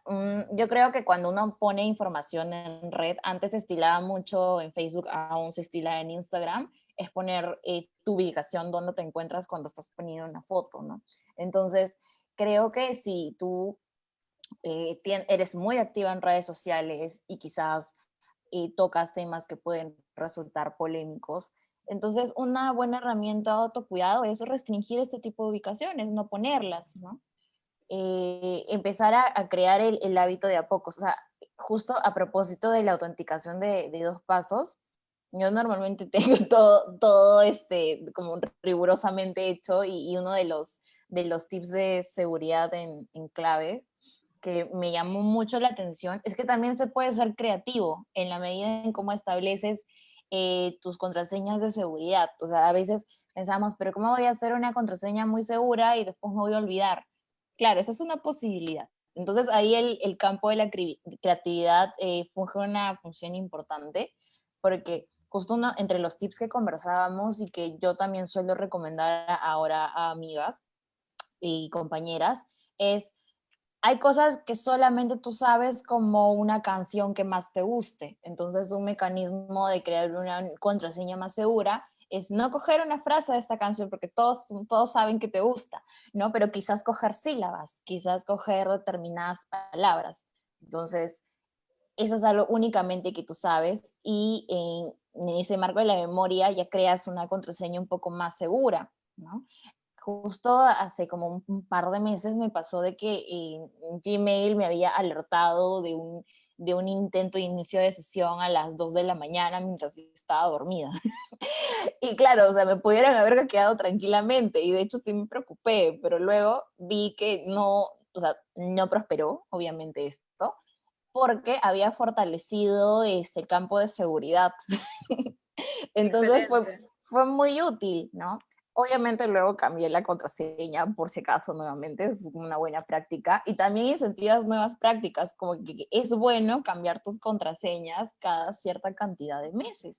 yo creo que cuando uno pone información en red, antes se estilaba mucho en Facebook, aún se estila en Instagram, es poner eh, tu ubicación, donde te encuentras cuando estás poniendo una foto, ¿no? Entonces, creo que si tú eh, eres muy activa en redes sociales y quizás eh, tocas temas que pueden resultar polémicos, entonces una buena herramienta de autocuidado es restringir este tipo de ubicaciones, no ponerlas, ¿no? Eh, empezar a, crear el, hábito de a pocos. O sea, justo a propósito de la autenticación de, dos pasos, yo normalmente tengo todo, todo este, como rigurosamente hecho y, uno de los, de los tips de seguridad en, en clave que me llamó mucho la atención es que también se puede ser creativo en la medida en cómo estableces eh, tus contraseñas de seguridad. O sea, a veces pensamos, pero ¿cómo voy a hacer una contraseña muy segura y después me voy a olvidar? Claro, esa es una posibilidad. Entonces ahí el, el campo de la creatividad eh, funge una función importante porque justo uno, entre los tips que conversábamos y que yo también suelo recomendar ahora a amigas y compañeras es hay cosas que solamente tú sabes como una canción que más te guste. Entonces, un mecanismo de crear una contraseña más segura es no coger una frase de esta canción porque todos, todos saben que te gusta, ¿no? Pero quizás coger sílabas, quizás coger determinadas palabras. Entonces, eso es algo únicamente que tú sabes y en, ese marco de la memoria ya creas una contraseña un poco más segura, ¿no? Justo hace como un, par de meses me pasó de que Gmail me había alertado de un, de un intento de inicio de sesión a las 2 de la mañana mientras yo estaba dormida. y claro, o sea, me pudieran haber quedado tranquilamente y de hecho sí me preocupé, pero luego vi que no, o sea, no prosperó, obviamente esto, porque había fortalecido este campo de seguridad. Entonces fue, fue muy útil, ¿no? Obviamente luego cambié la contraseña por si acaso nuevamente, es una buena práctica. Y también incentivas nuevas prácticas, como que es bueno cambiar tus contraseñas cada cierta cantidad de meses.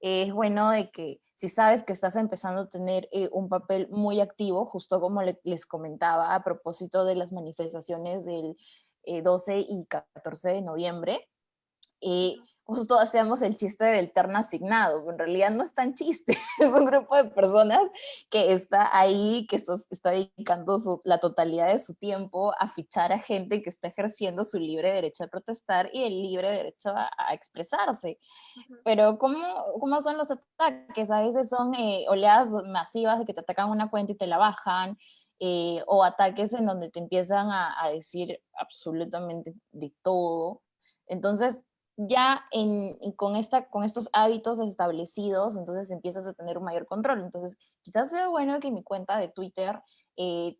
Es bueno de que si sabes que estás empezando a tener eh, un papel muy activo, justo como les comentaba a propósito de las manifestaciones del 12 eh, y 14 de noviembre, eh, justo hacíamos el chiste del terno asignado, en realidad no es tan chiste, es un grupo de personas que está ahí, que está dedicando la totalidad de su tiempo a fichar a gente que está ejerciendo su libre derecho a protestar y el libre derecho a, expresarse. Pero ¿cómo, ¿cómo, son los ataques? A veces son eh, oleadas masivas de que te atacan una cuenta y te la bajan, eh, o ataques en donde te empiezan a, a decir absolutamente de todo. Entonces, ya en, con, esta, con estos hábitos establecidos, entonces empiezas a tener un mayor control. Entonces, quizás sea bueno que mi cuenta de Twitter eh,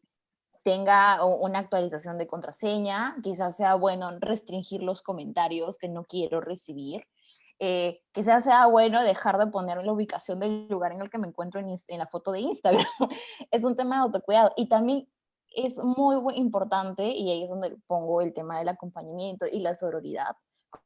tenga una actualización de contraseña, quizás sea bueno restringir los comentarios que no quiero recibir, eh, quizás sea bueno dejar de poner la ubicación del lugar en el que me encuentro en, en la foto de Instagram. es un tema de autocuidado. Y también es muy, importante, y ahí es donde pongo el tema del acompañamiento y la sororidad,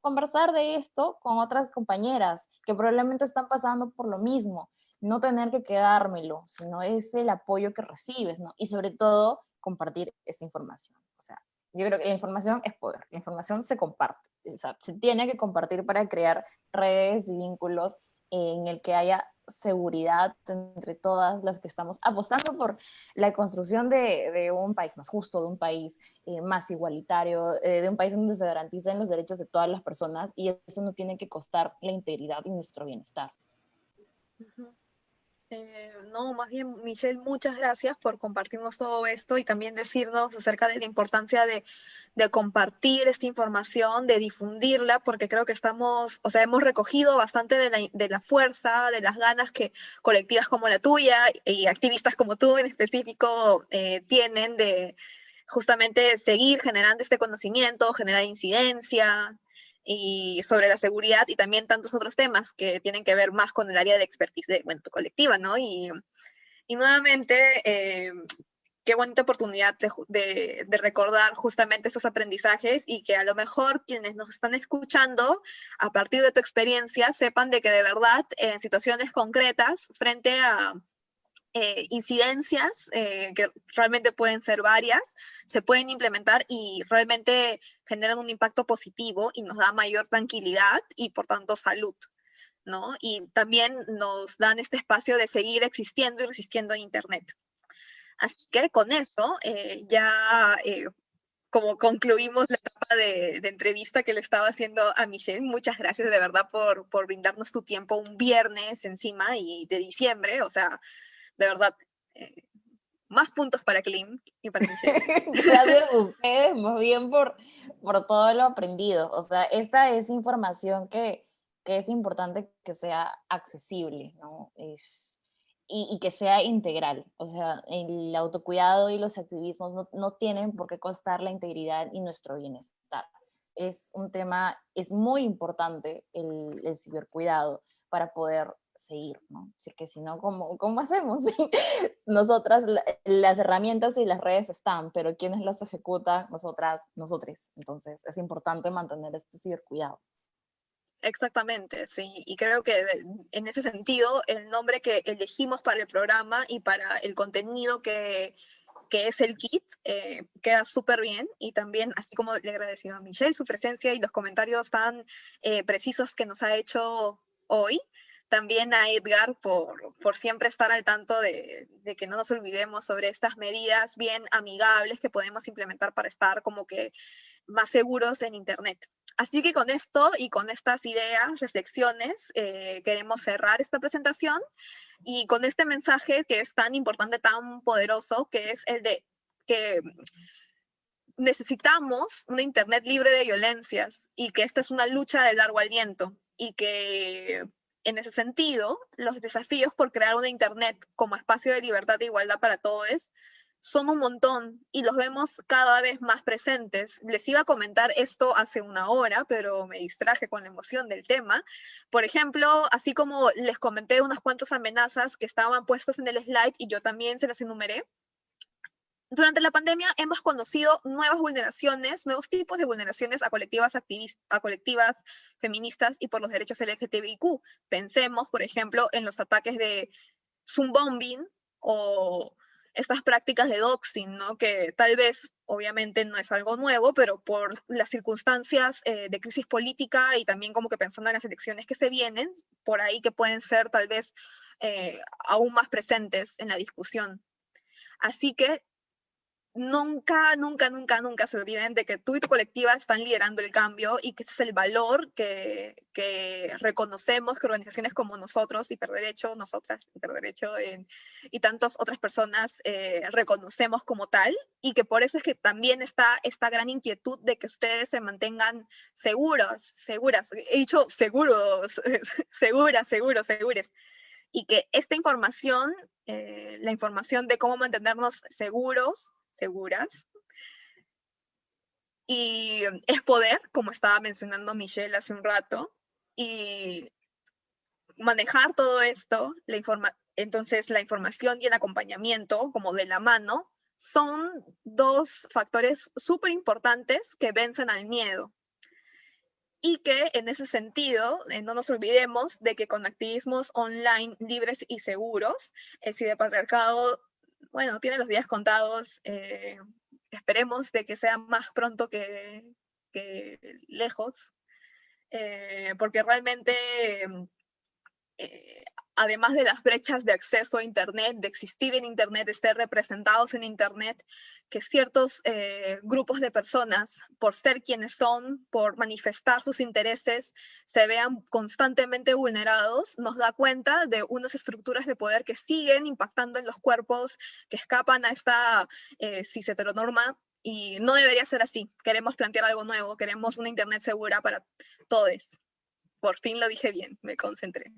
conversar de esto con otras compañeras que probablemente están pasando por lo mismo. No tener que quedármelo, sino es el apoyo que recibes, ¿no? Y sobre todo, compartir esa información. O sea, yo creo que la información es poder, la información se comparte, se tiene que compartir para crear redes y vínculos en el que haya seguridad entre todas las que estamos apostando por la construcción de, un país más justo, de un país eh, más igualitario, eh, de un país donde se garanticen los derechos de todas las personas y eso no tiene que costar la integridad y nuestro bienestar. Eh, no, más bien, Michelle, muchas gracias por compartirnos todo esto y también decirnos acerca de la importancia de, compartir esta información, de difundirla, porque creo que estamos, o sea, hemos recogido bastante de la, de la fuerza, de las ganas que colectivas como la tuya y activistas como tú en específico eh, tienen de justamente seguir generando este conocimiento, generar incidencia, y sobre la seguridad y también tantos otros temas que tienen que ver más con el área de expertise de, bueno, colectiva, ¿no? Y, y nuevamente, eh, qué bonita oportunidad de, de, recordar justamente esos aprendizajes y que a lo mejor quienes nos están escuchando, a partir de tu experiencia, sepan de que de verdad en situaciones concretas, frente a eh, incidencias, eh, que realmente pueden ser varias, se pueden implementar y realmente generan un impacto positivo y nos da mayor tranquilidad y por tanto salud. ¿no? Y también nos dan este espacio de seguir existiendo y resistiendo en Internet. Así que con eso eh, ya como concluimos la etapa de, de, entrevista que le estaba haciendo a Michelle. Muchas gracias de verdad por, por brindarnos tu tiempo un viernes encima y de diciembre. O sea, de verdad, eh, más puntos para Klim y para Michelle. Gracias a ustedes, más bien por, por todo lo aprendido. O sea, esta es información que, que es importante que sea accesible, ¿no? Es, y, y, que sea integral. O sea, el autocuidado y los activismos no, no tienen por qué costar la integridad y nuestro bienestar. Es un tema, es muy importante el, el cibercuidado para poder seguir, ¿no? Así que si no, ¿cómo, cómo hacemos? Nosotras, las herramientas y las redes están, pero quienes las ejecutan? Nosotras, nosotros. Entonces, es importante mantener este cibercuidado. Exactamente, sí. Y creo que en ese sentido, el nombre que elegimos para el programa y para el contenido que, que es el kit, eh, queda súper bien. Y también, así como le agradecido a Michelle su presencia y los comentarios tan eh, precisos que nos ha hecho hoy, también a Edgar por, por siempre estar al tanto de, de, que no nos olvidemos sobre estas medidas bien amigables que podemos implementar para estar como que más seguros en Internet. Así que con esto y con estas ideas, reflexiones, eh, queremos cerrar esta presentación y con este mensaje que es tan importante, tan poderoso, que es el de que necesitamos una Internet libre de violencias y que esta es una lucha de largo aliento y que en ese sentido, los desafíos por crear una Internet como espacio de libertad e igualdad para todos son un montón y los vemos cada vez más presentes. Les iba a comentar esto hace una hora, pero me distraje con la emoción del tema. Por ejemplo, así como les comenté unas cuantas amenazas que estaban puestas en el slide y yo también se las enumeré, durante la pandemia hemos conocido nuevas vulneraciones, nuevos tipos de vulneraciones a colectivas, a colectivas feministas y por los derechos LGTBIQ. Pensemos, por ejemplo, en los ataques de Bombing o estas prácticas de doxing, ¿no? que tal vez obviamente no es algo nuevo, pero por las circunstancias eh, de crisis política y también como que pensando en las elecciones que se vienen, por ahí que pueden ser tal vez eh, aún más presentes en la discusión. Así que nunca, nunca, nunca, nunca se olviden de que tú y tu colectiva están liderando el cambio y que ese es el valor que, que reconocemos que organizaciones como nosotros, Hiperderecho, nosotras, Hiperderecho eh, y tantas otras personas eh, reconocemos como tal y que por eso es que también está esta gran inquietud de que ustedes se mantengan seguros, seguras, he dicho seguros, seguras, seguros, segures y que esta información, eh, la información de cómo mantenernos seguros, seguras. Y es poder, como estaba mencionando Michelle hace un rato, y manejar todo esto, la informa entonces la información y el acompañamiento como de la mano, son dos factores súper importantes que vencen al miedo. Y que en ese sentido, eh, no nos olvidemos de que con activismos online libres y seguros, el ciberpatriarcado bueno, tiene los días contados. Eh, esperemos de que sea más pronto que, lejos, eh, porque realmente eh, además de las brechas de acceso a Internet, de existir en Internet, de estar representados en Internet, que ciertos eh, grupos de personas, por ser quienes son, por manifestar sus intereses, se vean constantemente vulnerados, nos da cuenta de unas estructuras de poder que siguen impactando en los cuerpos, que escapan a esta eh, cis-heteronorma, y no debería ser así. Queremos plantear algo nuevo, queremos una Internet segura para todos. Por fin lo dije bien, me concentré.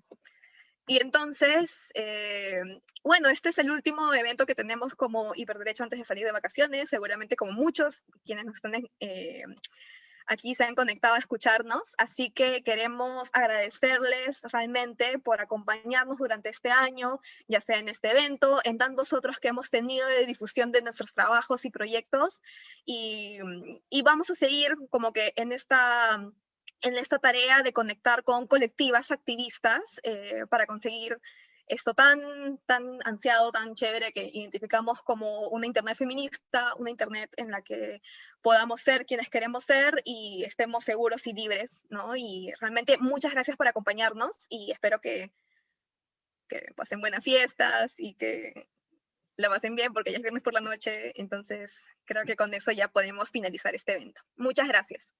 Y entonces, eh, bueno, este es el último evento que tenemos como Hiperderecho antes de salir de vacaciones. Seguramente como muchos quienes nos están eh, aquí se han conectado a escucharnos. Así que queremos agradecerles realmente por acompañarnos durante este año, ya sea en este evento, en tantos otros que hemos tenido de difusión de nuestros trabajos y proyectos. Y, y vamos a seguir como que en esta en esta tarea de conectar con colectivas activistas eh, para conseguir esto tan, tan ansiado, tan chévere que identificamos como una Internet feminista, una Internet en la que podamos ser quienes queremos ser y estemos seguros y libres, ¿no? Y realmente muchas gracias por acompañarnos y espero que, que pasen buenas fiestas y que la pasen bien porque ya es viernes por la noche, entonces creo que con eso ya podemos finalizar este evento. Muchas gracias.